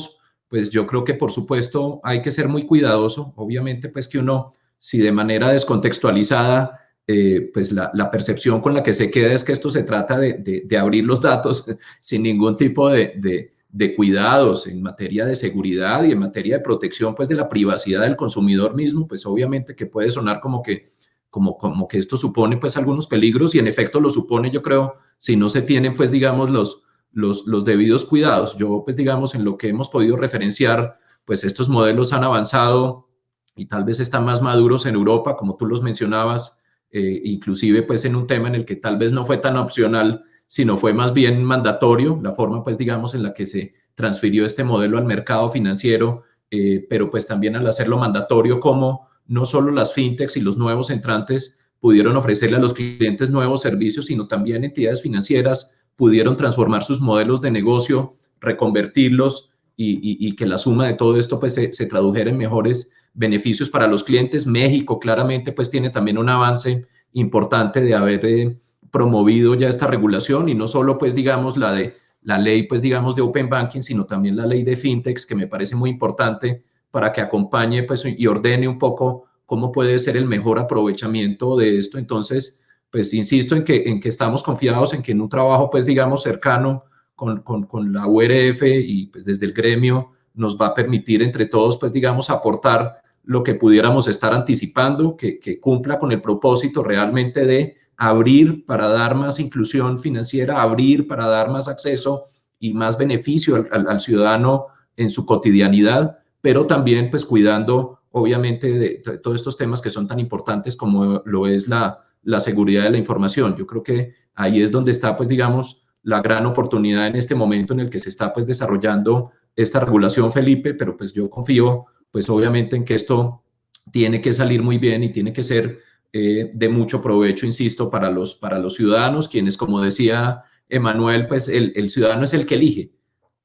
pues yo creo que por supuesto hay que ser muy cuidadoso. Obviamente, pues que uno, si de manera descontextualizada, eh, pues la, percepción con la que se queda es que esto se trata de, abrir los datos sin ningún tipo de, de, cuidados en materia de seguridad y en materia de protección, pues de la privacidad del consumidor mismo, pues obviamente que puede sonar como que como, como que esto supone pues algunos peligros y en efecto lo supone, yo creo, si no se tienen pues digamos los, los, debidos cuidados. Yo, pues digamos, en lo que hemos podido referenciar, pues estos modelos han avanzado y tal vez están más maduros en Europa, como tú los mencionabas, eh, inclusive pues en un tema en el que tal vez no fue tan opcional, sino fue más bien mandatorio, la forma pues digamos en la que se transfirió este modelo al mercado financiero, eh, pero pues también al hacerlo mandatorio como no solo las fintechs y los nuevos entrantes pudieron ofrecerle a los clientes nuevos servicios, sino también entidades financieras pudieron transformar sus modelos de negocio, reconvertirlos y, que la suma de todo esto pues se, tradujera en mejores beneficios para los clientes. México claramente pues tiene también un avance importante de haber eh, promovido ya esta regulación y no solo pues digamos la de la ley pues digamos de Open Banking, sino también la ley de FinTechs que me parece muy importante para que acompañe pues y ordene un poco cómo puede ser el mejor aprovechamiento de esto. Entonces, pues insisto en que, en que estamos confiados en que en un trabajo, pues digamos, cercano con, con, la URF y pues desde el gremio nos va a permitir entre todos, pues digamos, aportar lo que pudiéramos estar anticipando, que, cumpla con el propósito realmente de abrir para dar más inclusión financiera, abrir para dar más acceso y más beneficio al, ciudadano en su cotidianidad, pero también pues cuidando obviamente de, todos estos temas que son tan importantes como lo es la, la seguridad de la información. Yo creo que ahí es donde está, pues, digamos, la gran oportunidad en este momento en el que se está, pues, desarrollando esta regulación, Felipe, pero pues yo confío, pues, obviamente en que esto tiene que salir muy bien y tiene que ser eh, de mucho provecho, insisto, para los, para los ciudadanos, quienes, como decía Emanuel, pues, el, el ciudadano es el que elige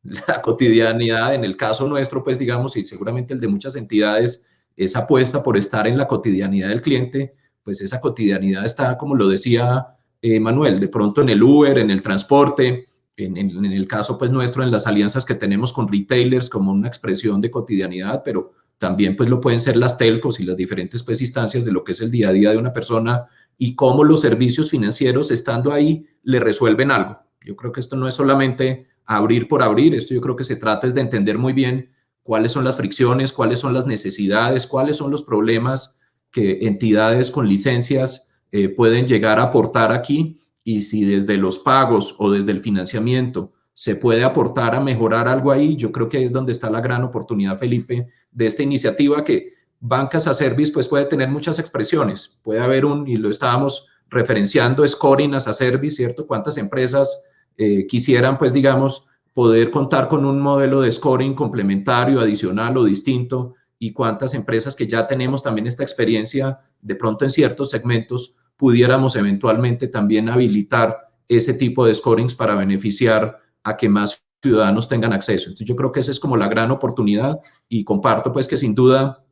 la cotidianidad. En el caso nuestro, pues, digamos, y seguramente el de muchas entidades, esa apuesta por estar en la cotidianidad del cliente, pues esa cotidianidad está, como lo decía eh, Manuel, de pronto en el Uber, en el transporte, en, el caso pues nuestro, en las alianzas que tenemos con retailers como una expresión de cotidianidad, pero también pues lo pueden ser las telcos y las diferentes pues instancias de lo que es el día a día de una persona y cómo los servicios financieros estando ahí le resuelven algo. Yo creo que esto no es solamente abrir por abrir, esto yo creo que se trata es de entender muy bien cuáles son las fricciones, cuáles son las necesidades, cuáles son los problemas que entidades con licencias eh, pueden llegar a aportar aquí y si desde los pagos o desde el financiamiento se puede aportar a mejorar algo ahí, yo creo que ahí es donde está la gran oportunidad, Felipe, de esta iniciativa que Bancas a Service pues puede tener muchas expresiones. Puede haber un, y lo estábamos referenciando, scoring as a service, ¿cierto? ¿Cuántas empresas eh, quisieran pues digamos poder contar con un modelo de scoring complementario, adicional o distinto y cuántas empresas que ya tenemos también esta experiencia, de pronto en ciertos segmentos, pudiéramos eventualmente también habilitar ese tipo de scorings para beneficiar a que más ciudadanos tengan acceso. Entonces yo creo que esa es como la gran oportunidad y comparto pues que sin duda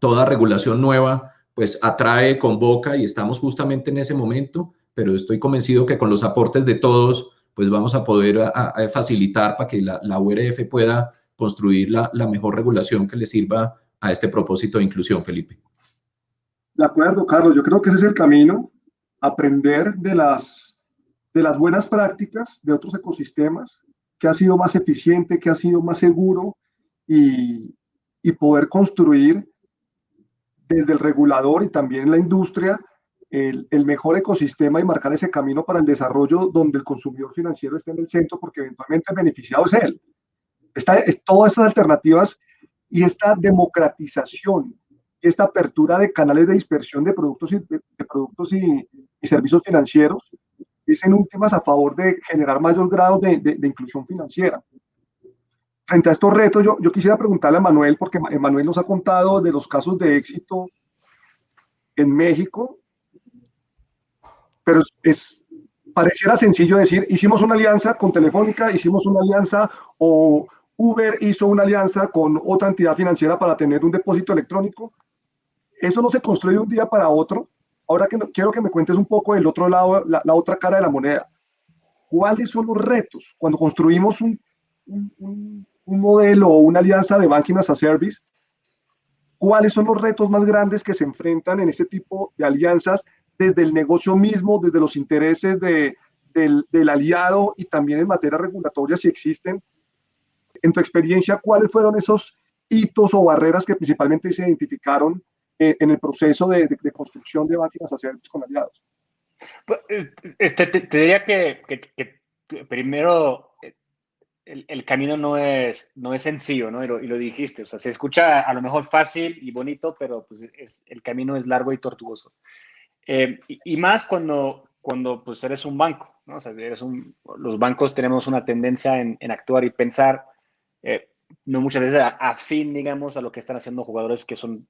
toda regulación nueva pues atrae, convoca y estamos justamente en ese momento, pero estoy convencido que con los aportes de todos pues vamos a poder facilitar para que la, la URF pueda construir la, mejor regulación que le sirva a este propósito de inclusión, Felipe. De acuerdo, Carlos. Yo creo que ese es el camino, aprender de las, de las buenas prácticas de otros ecosistemas, que ha sido más eficiente, que ha sido más seguro y, y poder construir desde el regulador y también la industria el, mejor ecosistema y marcar ese camino para el desarrollo donde el consumidor financiero esté en el centro porque eventualmente el beneficiado es él. Está, es, todas estas alternativas y esta democratización, esta apertura de canales de dispersión de productos y, de, productos y, servicios financieros es en últimas a favor de generar mayor grado de, de inclusión financiera frente a estos retos, yo, yo quisiera preguntarle a Manuel, porque Manuel nos ha contado de los casos de éxito en México, pero es, pareciera sencillo decir, hicimos una alianza con Telefónica, hicimos una alianza o Uber hizo una alianza con otra entidad financiera para tener un depósito electrónico. Eso no se construye de un día para otro. Ahora que no, quiero que me cuentes un poco del otro lado, la, la otra cara de la moneda. ¿Cuáles son los retos cuando construimos un, un, un modelo o una alianza de banking as a service, ¿cuáles son los retos más grandes que se enfrentan en este tipo de alianzas desde el negocio mismo, desde los intereses de, del, del, aliado y también en materia regulatoria si existen? En tu experiencia, ¿cuáles fueron esos hitos o barreras que principalmente se identificaron eh, en el proceso de, de, de, construcción de banking as a service con aliados? Pues, este, te, te diría que, que, que primero el, el, camino no es, no es sencillo, ¿no? Y lo, y lo, dijiste, o sea, se escucha a lo mejor fácil y bonito, pero pues es, el camino es largo y tortuoso. Eh, y, más cuando, cuando pues eres un banco, ¿no? O sea, eres un, los bancos tenemos una tendencia en, actuar y pensar, eh, no muchas veces afín, digamos, a lo que están haciendo jugadores que son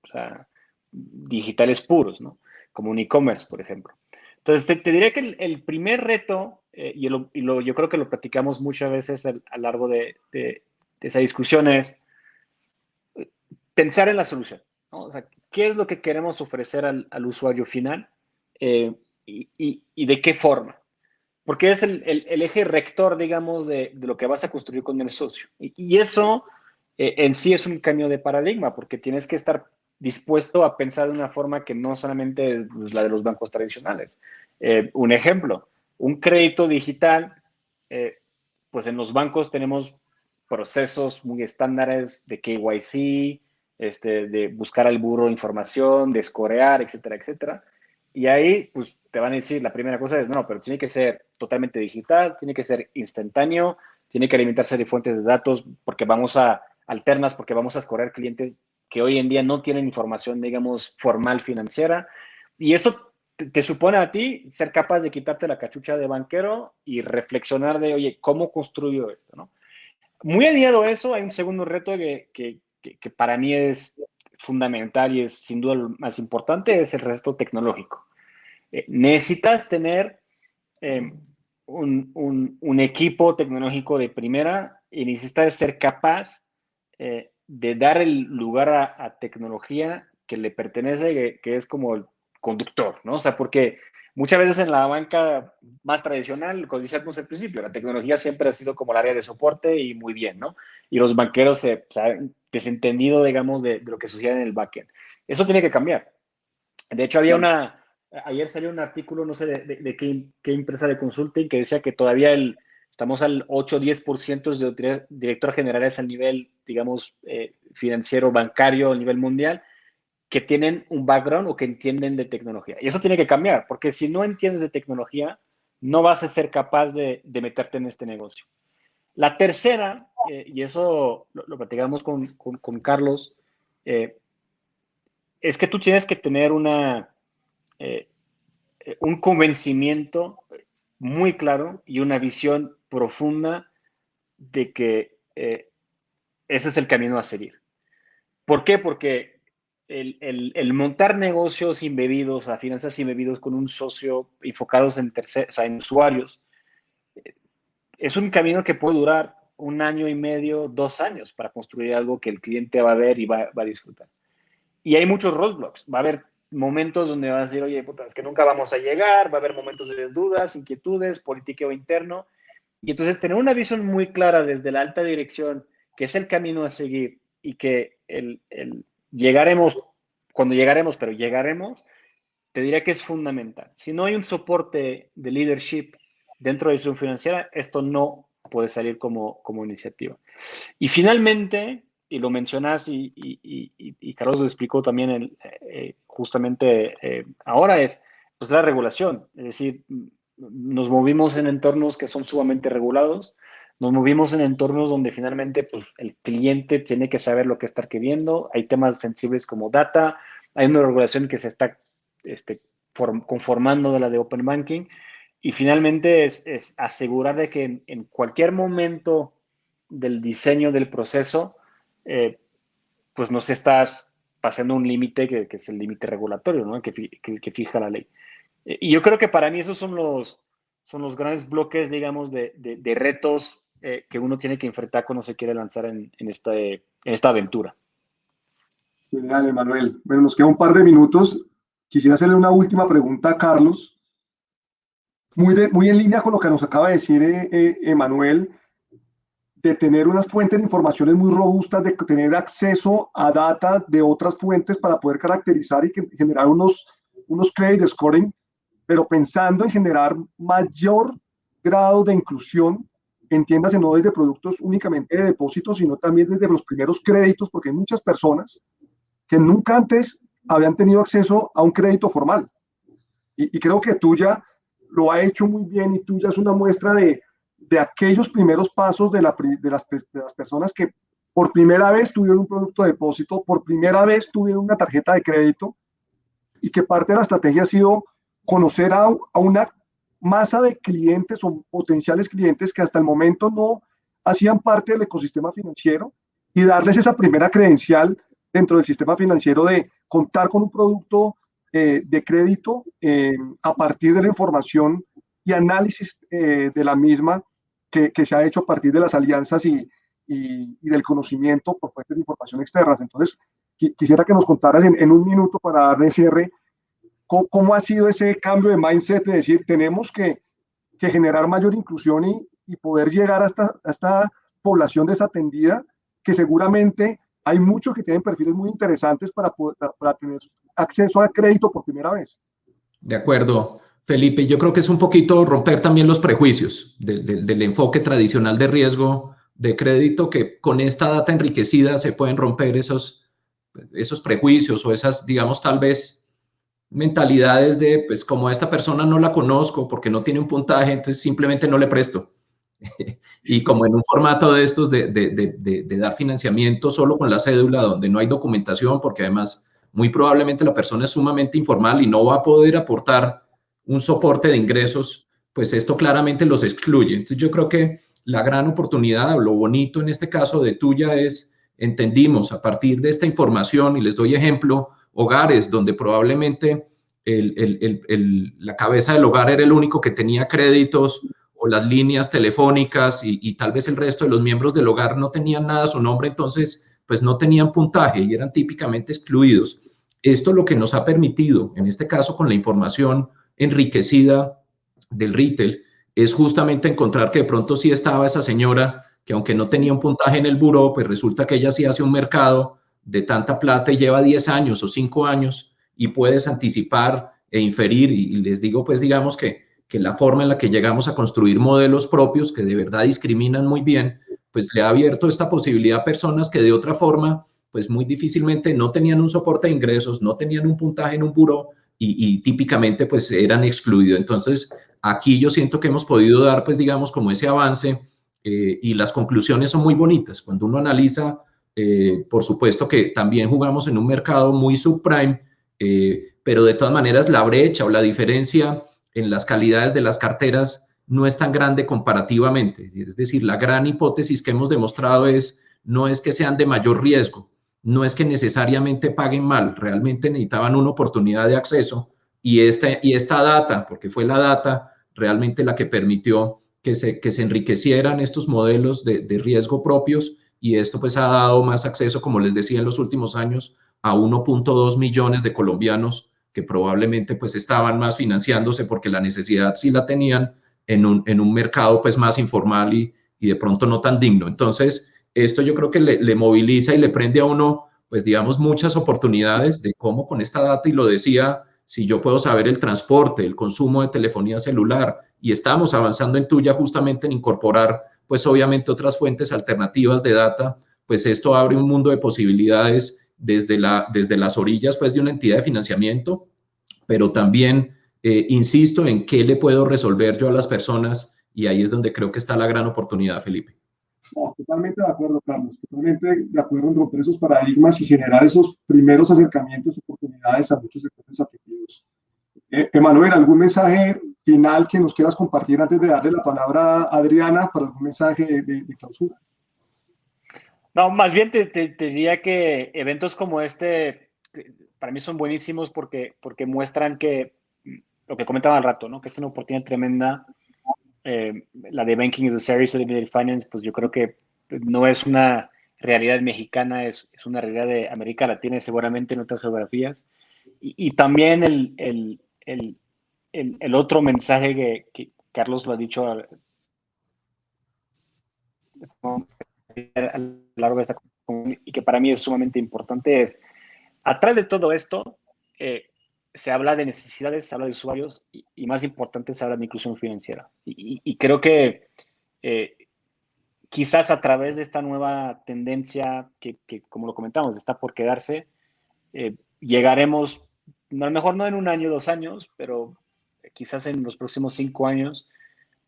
digitales puros. Como un e-commerce, por ejemplo. Entonces, te, te diría que el, primer reto eh, y, lo, yo creo que lo platicamos muchas veces a, a lo largo de, de, de, esa discusión, es pensar en la solución. ¿qué es lo que queremos ofrecer al, al usuario final eh, y, de qué forma? Porque es el, eje rector, digamos, de, lo que vas a construir con el socio. Y, eso eh, en sí es un cambio de paradigma, porque tienes que estar dispuesto a pensar de una forma que no solamente es la de los bancos tradicionales. Eh, un ejemplo, un crédito digital, pues en los bancos tenemos procesos muy estándares de KYC, este, de buscar al burro información, de escorear, etcétera, etcétera. Y ahí, pues te van a decir, la primera cosa es, no, pero tiene que ser totalmente digital, tiene que ser instantáneo, tiene que alimentarse de fuentes de datos porque vamos a alternas, porque vamos a escorer clientes que hoy en día no tienen información, digamos, formal financiera. Y eso te, te, supone a ti ser capaz de quitarte la cachucha de banquero y reflexionar de, oye, ¿cómo construyo esto? ¿no? Muy aliado a eso, hay un segundo reto que, que, que, para mí es fundamental y es sin duda lo más importante, es el reto tecnológico. Eh, necesitas tener eh, un, un, equipo tecnológico de primera y necesitas ser capaz eh, de dar el lugar a, a, tecnología que le pertenece, que, que es como el conductor, ¿no? O sea, porque muchas veces en la banca más tradicional, como decíamos al principio, la tecnología siempre ha sido como el área de soporte y muy bien, ¿no? Y los banqueros se, se han desentendido, digamos, de, de, lo que sucede en el backend. Eso tiene que cambiar. De hecho, había una, ayer salió un artículo, no sé de, de, de qué, qué, empresa de consulting, que decía que todavía el, estamos al 8 o 10% de directores generales a nivel, digamos, eh, financiero, bancario a nivel mundial, que tienen un background o que entienden de tecnología. Y eso tiene que cambiar, porque si no entiendes de tecnología, no vas a ser capaz de, meterte en este negocio. La tercera, eh, y eso lo, lo platicamos con, con, Carlos, eh, es que tú tienes que tener una, eh, un convencimiento muy claro y una visión profunda de que ese es el camino a seguir. ¿Por qué? Porque el, el, montar negocios embebidos, a finanzas embebidos con un socio enfocados en, tercer, o sea, en usuarios, eh, es un camino que puede durar un año y medio, dos años para construir algo que el cliente va a ver y va, a disfrutar. Y hay muchos roadblocks. Va a haber momentos donde va a decir, oye, puta, es que nunca vamos a llegar, va a haber momentos de dudas, inquietudes, politiqueo interno. Y entonces tener una visión muy clara desde la alta dirección, que es el camino a seguir y que el, el llegaremos, cuando llegaremos, pero llegaremos, te diría que es fundamental. Si no hay un soporte de leadership dentro de la financiera, esto no puede salir como, como iniciativa. Y finalmente, y lo mencionas y, y, Carlos lo explicó también eh, justamente eh, ahora, es pues, la regulación. Es decir, nos movimos en entornos que son sumamente regulados, nos movimos en entornos donde finalmente pues, el cliente tiene que saber lo que está queriendo, hay temas sensibles como data, hay una regulación que se está este, conformando de la de Open Banking y finalmente es, asegurar de que en, cualquier momento del diseño del proceso, eh, pues no se estás pasando un límite que, es el límite regulatorio, ¿no? que, que, fija la ley. Y yo creo que para mí esos son los, son los grandes bloques, digamos, de, de, retos eh, que uno tiene que enfrentar cuando se quiere lanzar en, en, esta, en esta aventura. Genial, Emanuel. Bueno, nos queda un par de minutos. Quisiera hacerle una última pregunta a Carlos. Muy, muy en línea con lo que nos acaba de decir Emanuel de tener unas fuentes de informaciones muy robustas, de tener acceso a data de otras fuentes para poder caracterizar y generar unos, unos credit scoring, pero pensando en generar mayor grado de inclusión, entiéndase no desde productos únicamente de depósitos, sino también desde los primeros créditos, porque hay muchas personas que nunca antes habían tenido acceso a un crédito formal. Y, y creo que tuya lo ha hecho muy bien y tuya es una muestra de, de aquellos primeros pasos de, las, personas que por primera vez tuvieron un producto de depósito, por primera vez tuvieron una tarjeta de crédito y que parte de la estrategia ha sido conocer a, una masa de clientes o potenciales clientes que hasta el momento no hacían parte del ecosistema financiero y darles esa primera credencial dentro del sistema financiero de contar con un producto eh, de crédito eh, a partir de la información y análisis eh, de la misma que, se ha hecho a partir de las alianzas y, y, del conocimiento por fuentes de información externas. Entonces, quisiera que nos contaras en, un minuto para darle cierre cómo, ha sido ese cambio de mindset de decir, tenemos que, que generar mayor inclusión y, y poder llegar a esta, a esta población desatendida, que seguramente hay muchos que tienen perfiles muy interesantes para, para tener acceso a crédito por primera vez. De acuerdo. Felipe, yo creo que es un poquito romper también los prejuicios del, enfoque tradicional de riesgo de crédito, que con esta data enriquecida se pueden romper esos, esos prejuicios o esas, digamos, tal vez mentalidades de, pues como a esta persona no la conozco porque no tiene un puntaje, entonces simplemente no le presto. y como en un formato de estos de, de, dar financiamiento solo con la cédula, donde no hay documentación, porque además muy probablemente la persona es sumamente informal y no va a poder aportar un soporte de ingresos, pues esto claramente los excluye. Entonces yo creo que la gran oportunidad, lo bonito en este caso de tuya es, entendimos a partir de esta información, y les doy ejemplo, hogares donde probablemente la cabeza del hogar era el único que tenía créditos o las líneas telefónicas y, tal vez el resto de los miembros del hogar no tenían nada a su nombre, entonces pues no tenían puntaje y eran típicamente excluidos. Esto lo que nos ha permitido, en este caso con la información enriquecida del retail es justamente encontrar que de pronto sí estaba esa señora que aunque no tenía un puntaje en el buró, pues resulta que ella sí hace un mercado de tanta plata y lleva 10 años o 5 años y puedes anticipar e inferir y, les digo pues digamos que, que la forma en la que llegamos a construir modelos propios que de verdad discriminan muy bien, pues le ha abierto esta posibilidad a personas que de otra forma pues muy difícilmente no tenían un soporte de ingresos, no tenían un puntaje en un buró y, típicamente pues eran excluidos. Entonces, aquí yo siento que hemos podido dar pues digamos como ese avance eh, y las conclusiones son muy bonitas. Cuando uno analiza, eh, por supuesto que también jugamos en un mercado muy subprime, eh, pero de todas maneras la brecha o la diferencia en las calidades de las carteras no es tan grande comparativamente. Es decir, la gran hipótesis que hemos demostrado es no es que sean de mayor riesgo, no es que necesariamente paguen mal, realmente necesitaban una oportunidad de acceso y esta, y esta data, porque fue la data realmente la que permitió que se, que se enriquecieran estos modelos de, riesgo propios y esto pues ha dado más acceso, como les decía en los últimos años, a 1.2 millones de colombianos que probablemente pues estaban más financiándose porque la necesidad sí la tenían en un, en un mercado pues más informal y, y de pronto no tan digno. Entonces, esto yo creo que le, moviliza y le prende a uno, pues digamos, muchas oportunidades de cómo con esta data, y lo decía, si yo puedo saber el transporte, el consumo de telefonía celular, y estamos avanzando en tuya justamente en incorporar, pues obviamente otras fuentes alternativas de data, pues esto abre un mundo de posibilidades desde, la, desde las orillas pues, de una entidad de financiamiento, pero también eh, insisto en qué le puedo resolver yo a las personas y ahí es donde creo que está la gran oportunidad, Felipe. totalmente de acuerdo, Carlos, totalmente de acuerdo en romper esos paradigmas y generar esos primeros acercamientos, oportunidades a muchos sectores afectivos. Eh, Emanuel, ¿algún mensaje final que nos quieras compartir antes de darle la palabra a Adriana para algún mensaje de, clausura? No, más bien te, diría que eventos como este para mí son buenísimos porque, porque muestran que lo que comentaba al rato, ¿no? que es una oportunidad tremenda. Eh, la de Banking as a Service, de Finance, pues yo creo que no es una realidad mexicana, es, es una realidad de América Latina y seguramente en otras geografías. Y, también el, el, el, el, otro mensaje que, Carlos lo ha dicho a, lo largo de esta y que para mí es sumamente importante es, atrás de todo esto, eh, se habla de necesidades, se habla de usuarios y, más importante, se habla de inclusión financiera. Y, creo que eh, quizás a través de esta nueva tendencia que, como lo comentamos, está por quedarse, eh, llegaremos, a lo mejor no en un año, dos años, pero quizás en los próximos cinco años,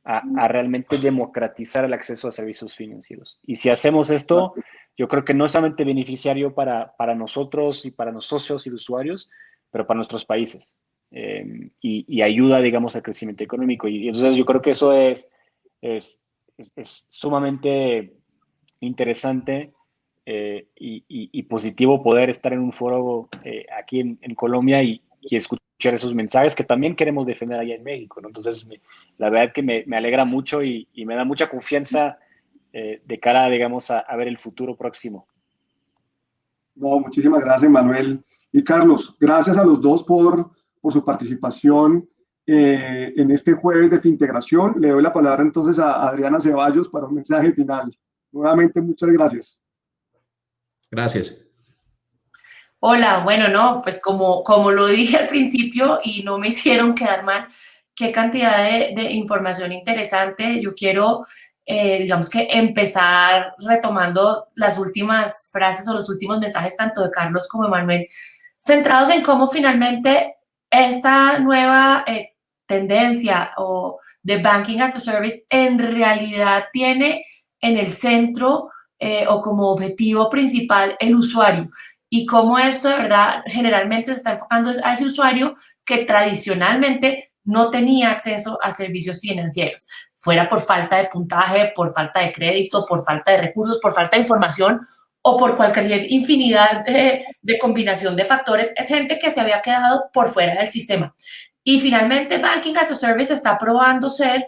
a, realmente democratizar el acceso a servicios financieros. Y si hacemos esto, yo creo que no es solamente beneficiario para, para nosotros y para los socios y usuarios, pero para nuestros países. Em, y, ayuda, digamos, al crecimiento económico. Y, entonces yo creo que eso es, es, es sumamente interesante eh, y, positivo poder estar en un foro eh, aquí en Colombia y, escuchar esos mensajes que también queremos defender allá en México. Entonces, la verdad que me, me alegra mucho y, me da mucha confianza eh, de cara, digamos, a, a ver el futuro próximo. No, muchísimas gracias, Manuel. Y Carlos, gracias a los dos por, por su participación eh, en este jueves de Fintegración. Le doy la palabra entonces a Adriana Ceballos para un mensaje final. Nuevamente, muchas gracias. Gracias. Hola, bueno, no, pues como, como lo dije al principio y no me hicieron quedar mal, qué cantidad de, información interesante. Yo quiero, eh, digamos que empezar retomando las últimas frases o los últimos mensajes tanto de Carlos como de Manuel centrados en cómo finalmente esta nueva eh, tendencia o de Banking as a Service en realidad tiene en el centro eh, o como objetivo principal el usuario y cómo esto de verdad generalmente se está enfocando a ese usuario que tradicionalmente no tenía acceso a servicios financieros, fuera por falta de puntaje, por falta de crédito, por falta de recursos, por falta de información o por cualquier infinidad de, combinación de factores, es gente que se había quedado por fuera del sistema. Y finalmente, Banking as a Service está probando ser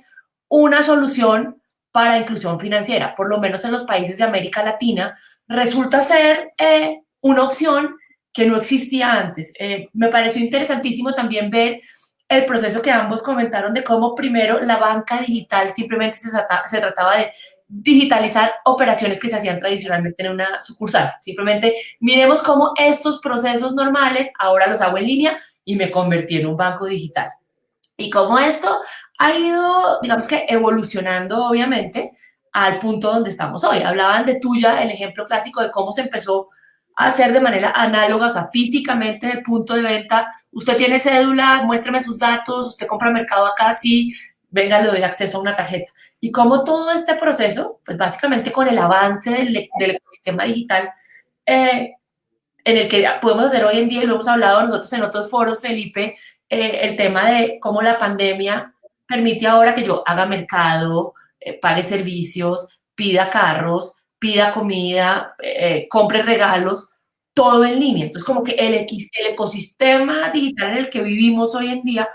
una solución para inclusión financiera, por lo menos en los países de América Latina, resulta ser eh, una opción que no existía antes. Eh, me pareció interesantísimo también ver el proceso que ambos comentaron de cómo primero la banca digital simplemente se, se trataba de digitalizar operaciones que se hacían tradicionalmente en una sucursal. Simplemente miremos cómo estos procesos normales ahora los hago en línea y me convertí en un banco digital. Y cómo esto ha ido, digamos que evolucionando, obviamente, al punto donde estamos hoy. Hablaban de tuya, el ejemplo clásico de cómo se empezó hacer de manera análoga, o sea, físicamente el punto de venta. Usted tiene cédula, muéstrame sus datos, usted compra mercado acá, sí, venga, le doy acceso a una tarjeta. Y como todo este proceso, pues básicamente con el avance del, del ecosistema digital, eh, en el que podemos hacer hoy en día, lo hemos hablado nosotros en otros foros, Felipe, eh, el tema de cómo la pandemia permite ahora que yo haga mercado, eh, pague servicios, pida carros, pida comida, compre regalos, todo en línea. Entonces, como que el, el ecosistema digital en el que vivimos hoy en día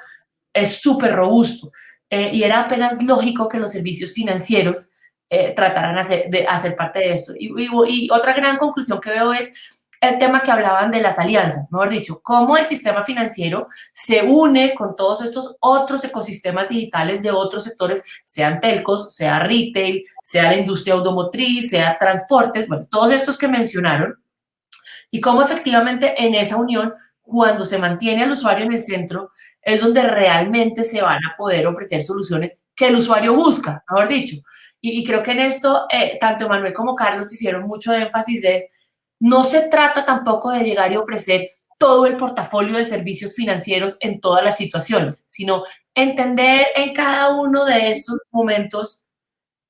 es súper robusto. Eh, y era apenas lógico que los servicios financieros eh, trataran de hacer parte de esto. Y, y, otra gran conclusión que veo es el tema que hablaban de las alianzas, mejor dicho, cómo el sistema financiero se une con todos estos otros ecosistemas digitales de otros sectores, sean telcos, sea retail, sea la industria automotriz, sea transportes, bueno, todos estos que mencionaron, y cómo efectivamente en esa unión, cuando se mantiene al usuario en el centro, es donde realmente se van a poder ofrecer soluciones que el usuario busca, mejor dicho. y, creo que en esto eh, tanto Manuel como Carlos hicieron mucho énfasis de no se trata tampoco de llegar y ofrecer todo el portafolio de servicios financieros en todas las situaciones, sino entender en cada uno de estos momentos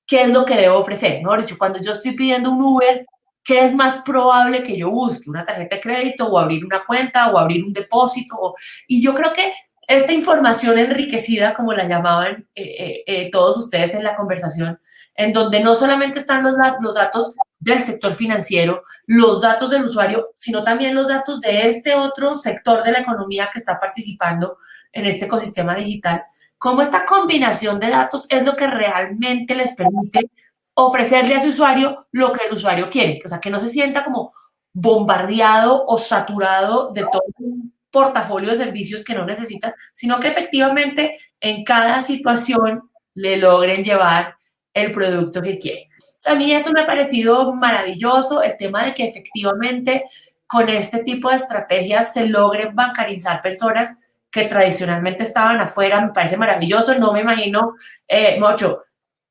qué es lo que debo ofrecer. Mejor dicho, cuando yo estoy pidiendo un Uber, ¿qué es más probable que yo busque? ¿Una tarjeta de crédito o abrir una cuenta o abrir un depósito? Y yo creo que esta información enriquecida, como la llamaban eh, eh, eh, todos ustedes en la conversación, en donde no solamente están los, los datos del sector financiero, los datos del usuario, sino también los datos de este otro sector de la economía que está participando en este ecosistema digital, cómo esta combinación de datos es lo que realmente les permite ofrecerle a su usuario lo que el usuario quiere, o sea, que no se sienta como bombardeado o saturado de todo un portafolio de servicios que no necesita, sino que efectivamente en cada situación le logren llevar el producto que quiere. Sea, a mí eso me ha parecido maravilloso, el tema de que efectivamente con este tipo de estrategias se logren bancarizar personas que tradicionalmente estaban afuera, me parece maravilloso, no me imagino, eh, mucho,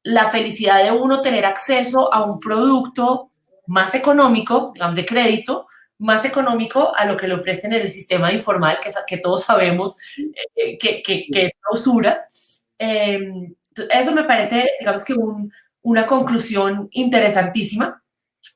la felicidad de uno tener acceso a un producto más económico, digamos, de crédito, más económico a lo que le ofrecen en el sistema informal, que, que todos sabemos eh, que, que, es la usura. Em, eso me parece, digamos que una conclusión interesantísima.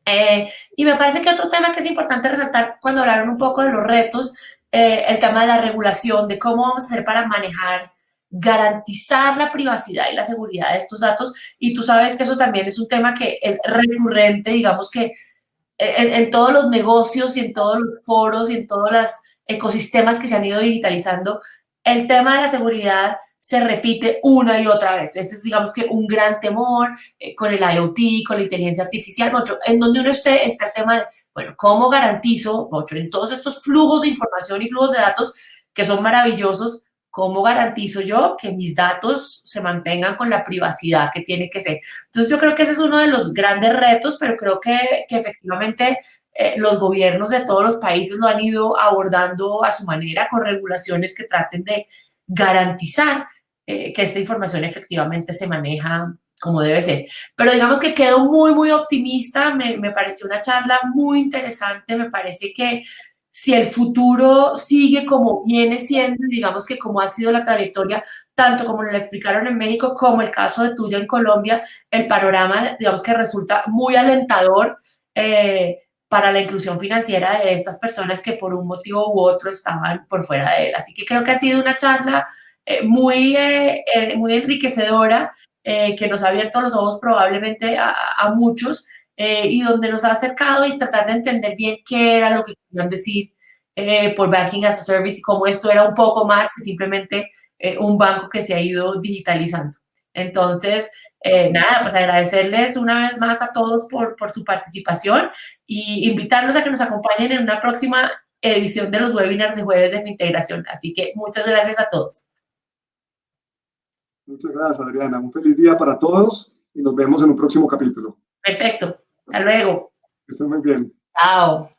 Eh, y me parece que otro tema que es importante resaltar cuando hablaron un poco de los retos, eh, el tema de la regulación, de cómo vamos a hacer para manejar, garantizar la privacidad y la seguridad de estos datos. Y tú sabes que eso también es un tema que es recurrente, digamos que en, en todos los negocios y en todos los foros y en todos los ecosistemas que se han ido digitalizando, el tema de la seguridad se repite una y otra vez. Ese es, digamos que, un gran temor eh, con el IoT, con la inteligencia artificial, mucho, en donde uno esté, está el tema de, bueno, ¿cómo garantizo, mucho, en todos estos flujos de información y flujos de datos que son maravillosos, cómo garantizo yo que mis datos se mantengan con la privacidad que tiene que ser? Entonces, yo creo que ese es uno de los grandes retos, pero creo que, que efectivamente eh, los gobiernos de todos los países lo han ido abordando a su manera, con regulaciones que traten de garantizar eh, que esta información efectivamente se maneja como debe ser. Pero digamos que quedo muy, muy optimista, me, me pareció una charla muy interesante, me parece que si el futuro sigue como viene siendo, digamos que como ha sido la trayectoria, tanto como lo explicaron en México, como el caso de tuya en Colombia, el panorama, digamos que resulta muy alentador eh, para la inclusión financiera de estas personas que por un motivo u otro estaban por fuera de él. Así que creo que ha sido una charla eh, muy, eh, eh, muy enriquecedora, que nos ha abierto los ojos probablemente a, a muchos y donde nos ha acercado y tratar de entender bien qué era lo que querían decir por Banking as a Service y cómo esto era un poco más que simplemente un banco que se ha ido digitalizando. Entonces, nada, pues agradecerles una vez más a todos por, por su participación y invitarlos a que nos acompañen en una próxima edición de los webinars de jueves de integración. Así que muchas gracias a todos. Muchas gracias, Adriana. Un feliz día para todos y nos vemos en un próximo capítulo. Perfecto. Hasta luego. Que estén muy bien. Chao.